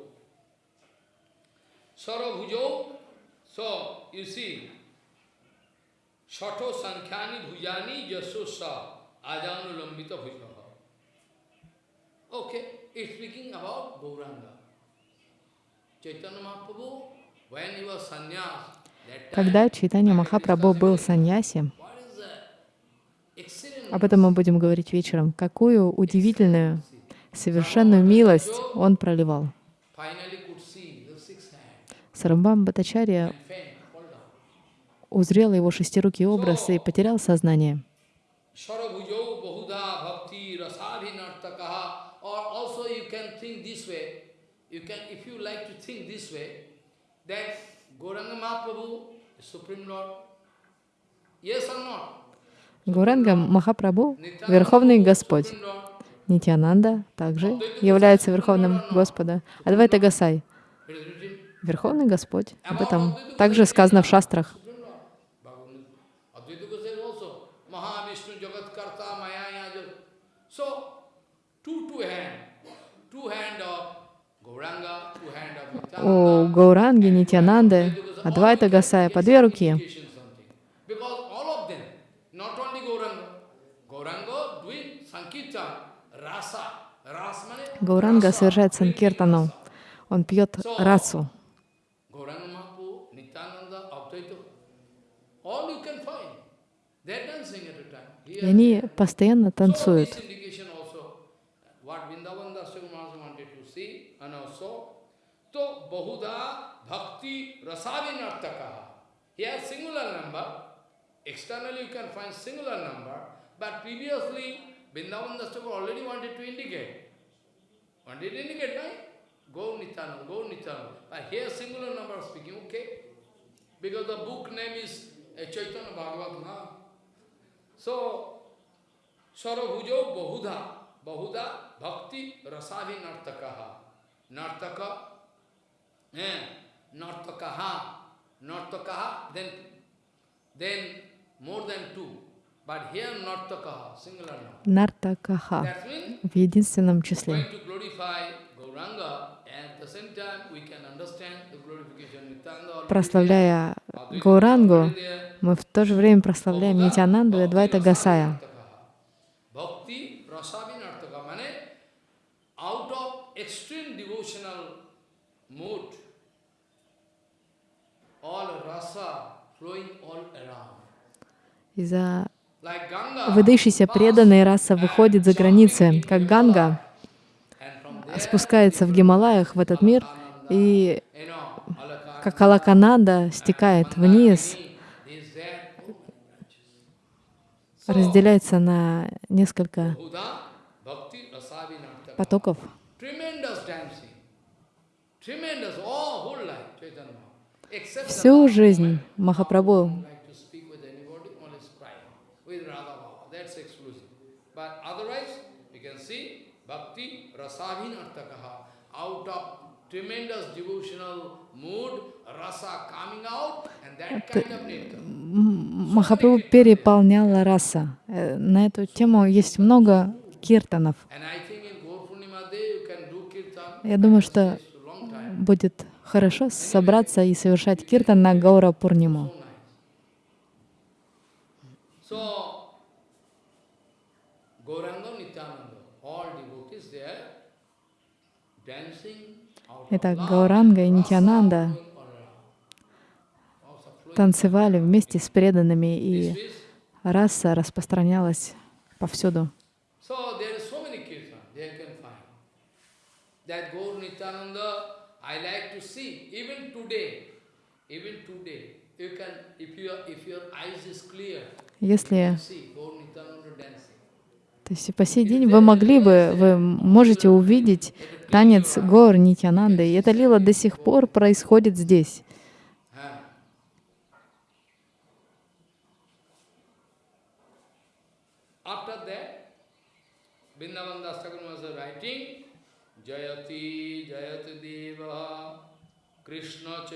Sarabhujau, so you see, Shato Sankhani Bhujani Jasosa Ajanu Lambita Bhujaha. Okay, it's speaking about Gauranga. Chaitanya Mahaprabhu, when he was sannyas, Когда Чайтанья Махапрабху был саньяси, об этом мы будем говорить вечером, какую удивительную, совершенную милость он проливал. Сарамбам Батачарья узрел его шестирукий образ и потерял сознание. Sarabhujau Bahuda Bhakti Rasabhinartakaha or also you can think this way, you can, if you like to think this way, that Gauranga Mahaprabhu, the Supreme Lord, yes or not? Гуранга Махапрабху — Верховный Господь. Нитянанда также является Верховным Господом. Адвайта Гасай is Верховный Господь. Об этом также сказано в шастрах. У. Гауранги, Нитянанды, Адвайта Гасая по две руки. Гауранга совершает санкиртану. Он пьет расу. И они постоянно танцуют. Bahuda Bhakti Rasavinartaka. Here singular number, externally you can find singular number, but previously Vrindavan Dasya already wanted to indicate. Wanted to indicate, right? Go Nityananda, go Nityananda. But here singular number speaking, okay? Because the book name is uh, Chaitanya Bhagavat, na? So, Sarabhujo Bahudha, Bahudha Bhakti Rasavi Nartakaha. Nartaka, Нартакаха в единственном числе. Прославляя there, мы в то же время прославляем Нитянанду и Адвайта Гасая. Bhakti Rasavinartaka, means out of extreme devotional mood, all rasa flowing all around. Из-за Ganga, выдающейся преданной раса выходит за границы, как Ганга спускается в Гималаях, в этот мир, и как Алакананда стекает вниз, разделяется на несколько потоков. Tremendous dancing. Tremendous, all whole life, Chaitanya Mahaprabhu. Except the Всю last жизнь moment, Махапрабху don't like to speak with anybody, only cry with Radha Baba. That's exclusive. But otherwise, you can see Bhakti Rasavinartakaha. Out of tremendous devotional mood, rasa coming out, and that kind of. М- Махапрабху переполняла раса. Э, На эту тему есть много киртанов. Я думаю, что будет хорошо собраться и совершать киртан на Гаура Пурниму. So nice. So, Gauranga Nityananda, all devotees there, dancing out of Итак, Гауранга и Нитянанда танцевали вместе с преданными, и раса распространялась повсюду. Если see Gaur Nityananda dancing. То есть по сей день вы могли бы, вы можете увидеть танец гор Нитянанды, и эта лила до сих пор происходит здесь. Ah. Jayati Jayati Deva Krishna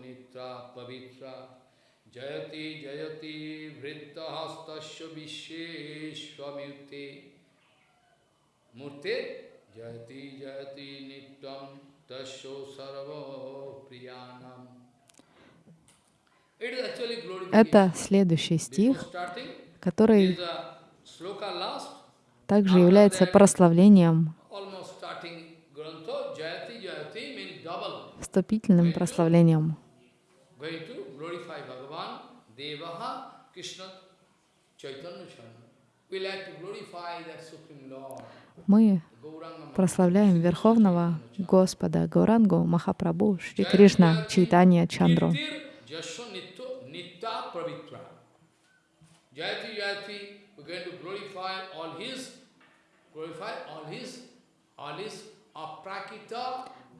Nitra Pavitra Jayati Jayati Vritta Hastasya Visheshwamyute Murte Jayati Jayati Nityam Tasyo Sarva Priyanam. It is actually glorification. Это следующий стих, который также является прославлением, вступительным прославлением. Going to glorify Bhagavan, Devaha, Krishna, Chaitanya Chana. We like to glorify that Supreme Lord, Мы прославляем Верховного Господа Gaurangу Махапрабху Шри Кришна Чайтанья Чандру.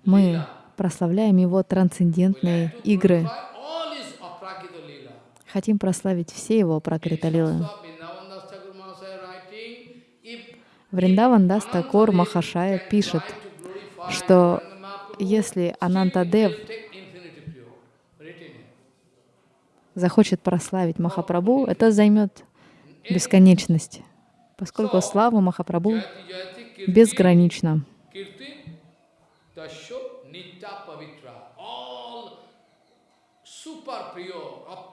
Мы прославляем Его трансцендентные игры. glorify all his aprakita lila. Хотим прославить все Его пракриталилы. Вриндаван Дас Такур Махашая пишет, что если Анантадев pure, захочет прославить Махапрабху, это займет бесконечность, поскольку слава Махапрабху безгранична. Kirti Tasho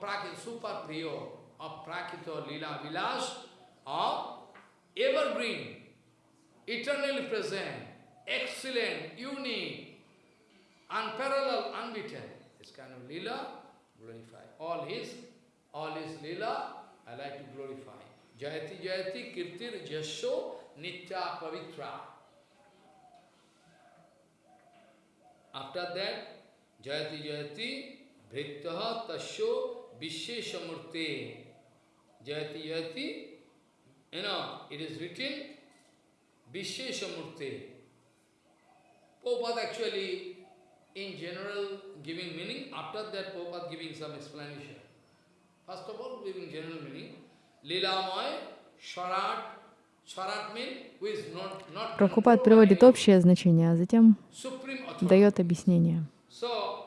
Nitya Pavitra. Super priyo, aprakita, super lila vilas are evergreen, eternally present, excellent, unique, unparalleled, unbeaten. This kind of lila glorify. All his, all his lila, I like to glorify. Jayati Jayati Kirtir Jasho Nitya Pavitra. After that, Jayati Jayati Vrittaha Tasyo Visheshamurte. Jayati Jayati you know, it is written, Vishesha Murti. Prabhupada actually, in general, giving meaning, after that Prabhupada giving some explanation. First of all, giving general meaning, Lilamoy, Sharat, Прабхупад приводит общее значение, а затем дает объяснение. So,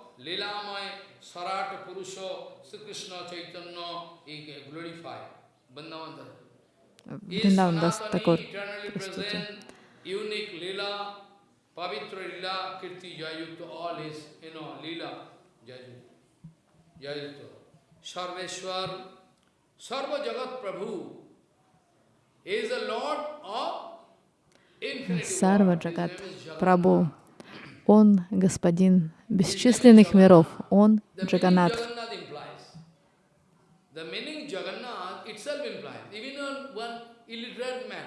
Вриндаван Дас eternally простите. Sarveshwar, Sarva Jagat Prabhu is the Lord of infinity. Сарва Джагат. Прабhu. Он господин бесчисленных миров. Он Джаганат. The meaning Jagannath itself implies. Even on one illiterate man,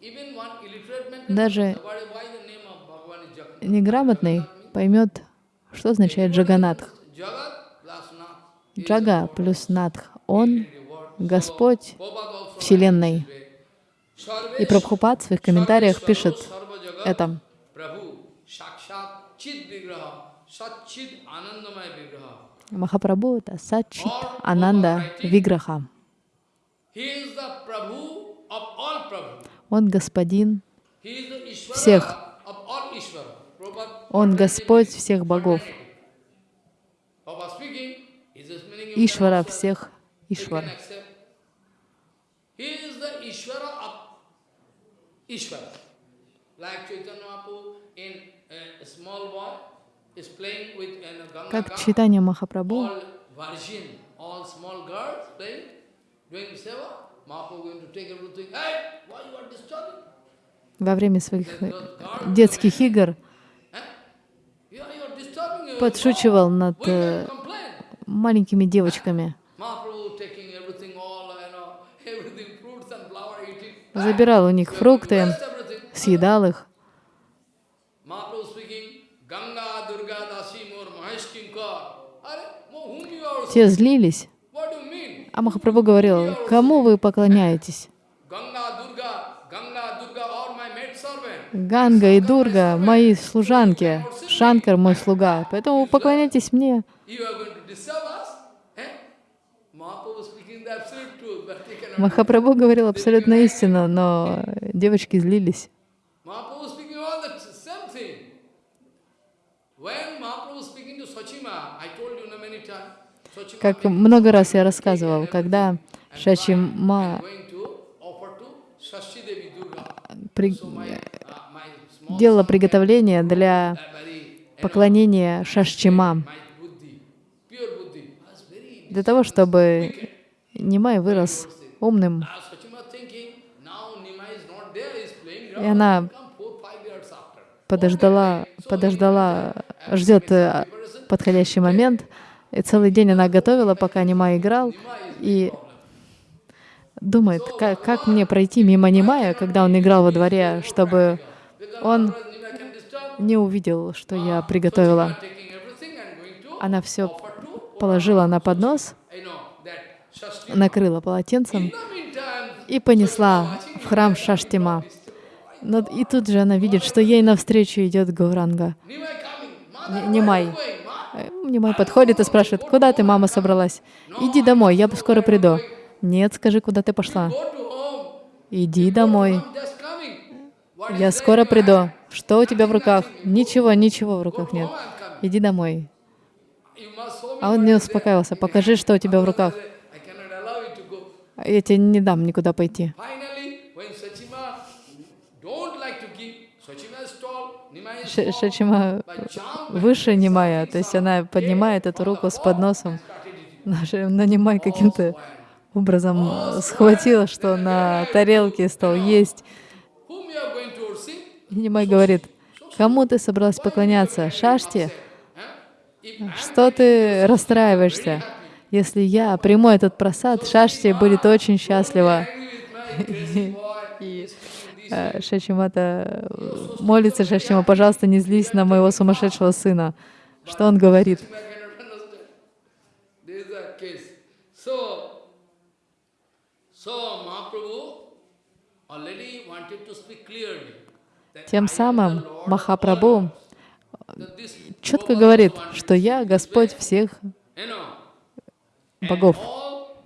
even one illiterate man Даже неграмотный поймет, что означает Джаганатх. Джага плюс Надх. Он. Господь Вселенной. И Прабхупад в своих комментариях пишет это. Махапрабху — это Сачит Ананда Виграха. Он господин, Всех. Он Господь всех богов. Ишвара всех Ишвар. Like Chaitanya Mahaprabhu in a small boy Как читание Махапрабху, во время своих э, детских игр подшучивал над э, маленькими девочками. Забирал у них фрукты, съедал их. Те злились, а Махапрабху говорил, кому вы поклоняетесь? Ганга и Дурга — мои служанки, Шанкар — мой слуга, поэтому поклоняйтесь мне. Eh? Махапрабху говорил абсолютно истину, но девочки злились Mahaprabhu speaking to Sachima, I told you know, many times, Sachima Как много раз я рассказывал, когда Devi Durga. при- uh, делала приготовление для uh, поклонения Шашчима, для того, чтобы Нимай вырос умным. И она подождала, подождала, ждет э, подходящий момент. И целый день она готовила, пока Нимай играл, и думает, как, как мне пройти мимо Нимая, когда он играл во дворе, чтобы он не увидел, что я приготовила. Она все положила на поднос, накрыла полотенцем и понесла в храм Шаштима. Но и тут же она видит, что ей навстречу идет Гауранга. Нимай. Э, Нимай подходит и спрашивает, куда ты, мама, собралась? Иди домой, я скоро приду. Нет, скажи, куда ты пошла? Иди домой, я скоро приду. Что у тебя в руках? Ничего, ничего в руках нет. Иди домой. А он не успокаивался. Покажи, что у тебя в руках. Я тебе не дам никуда пойти. Шачима выше Нимая, то есть она поднимает эту руку с подносом. Но Нимай каким-то образом схватила, что на тарелке стал есть. Нимай говорит, кому ты собралась поклоняться? If Что ты расстраиваешься? Если я приму этот просад, Шашти будет очень счастлива. И э, Шачимата э, молится Шашима, пожалуйста, не злись на моего сумасшедшего сына. Что он говорит? Тем самым Махапрабху четко говорит, что я Господь всех богов.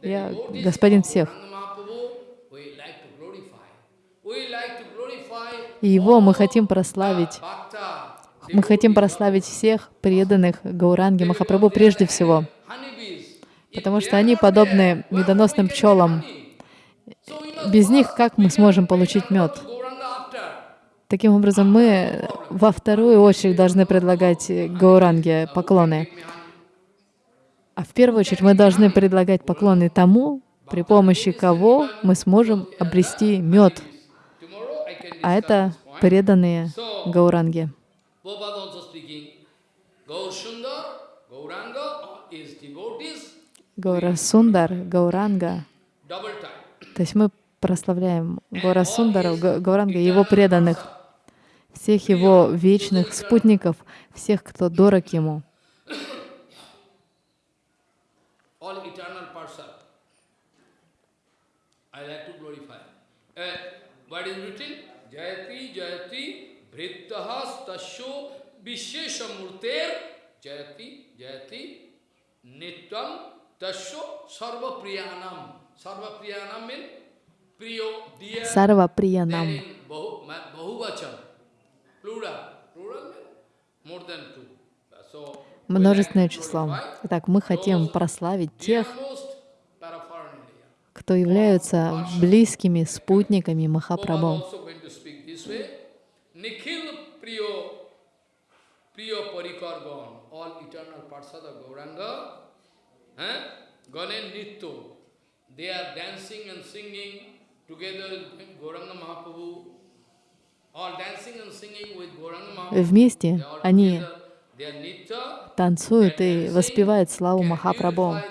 Я господин всех. Gauranga Mahaprabhu, we like to glorify. We like to glorify И Его мы хотим прославить. Мы хотим прославить всех преданных Гауранги Махапрабху прежде всего, потому что они подобны медоносным пчелам. Без них как мы сможем получить мед? Таким образом, мы во вторую очередь должны предлагать Гауранге поклоны. А в первую очередь мы должны предлагать поклоны тому, при помощи кого мы сможем обрести мед. А это преданные Гауранге. Prabhupada also speaking. Gaur Sundar, Gauranga is devotees, Гаура Сундар, Гауранга. То есть мы прославляем Гора Сундара, Га- Гауранга его преданных, всех его вечных спутников, всех, кто дорог ему. Uh, what is written? Jayati Jayati Vrittahas Tasho Visheshamurter Jayati Jayati Nityam Tasho Sarva Priyanam. Sarva Priyanam means Priyo, dear, Сарва Приянам. in Bahu, ma- Bahuvachan. Plural. Plural means more than two. So, Множественное число. Итак, мы хотим прославить тех, кто являются близкими спутниками Махапрабху. also going to speak this way. Nikhil Priyo, Priyo Parikargan, all eternal Parsada Gauranga, eh? Ganen Nitto, they are dancing and singing together with Gauranga Mahaprabhu. Вместе они танцуют и воспевают славу Махапрабху.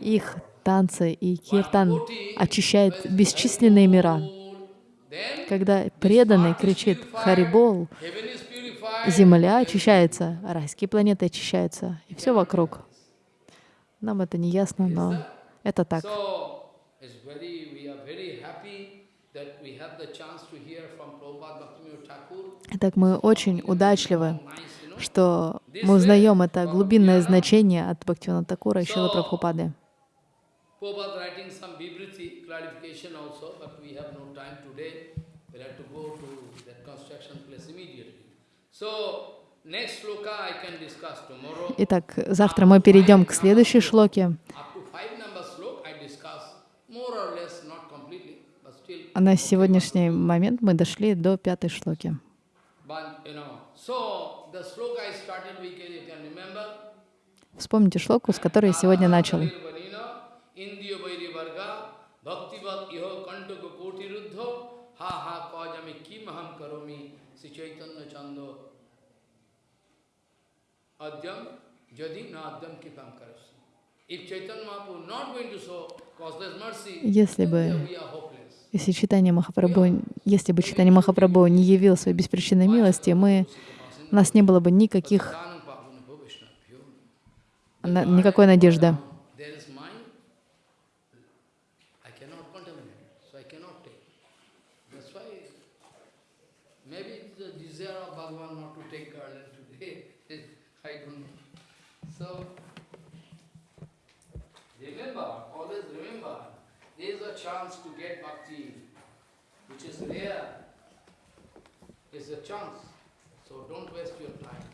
Их танцы и киртан очищают бесчисленные мира. Когда преданный кричит «Харибол», земля очищается, райские планеты очищаются, и все вокруг. Нам это не ясно, но это так. Итак, мы очень удачливы, что мы узнаем это глубинное значение от Бхактивина Такура и Шила Прабхупады. Prabhupada writing some Vibriti clarification also, but we have no time today. We'll have to go to that construction place immediately. So next sloka I can discuss tomorrow. Итак, завтра мы перейдем к следующей шлоке. А на сегодняшний момент мы дошли до пятой шлоки. Вспомните шлоку, с которой я сегодня начал. Adyam Jadi Na Adyam Kipam Karasi. Если бы. Если читание Махапрабху, если бы читание Махапрабху не явило своей беспричинной милости, мы, у нас не было бы никаких, никакой надежды. Which is a chance. So don't waste your time.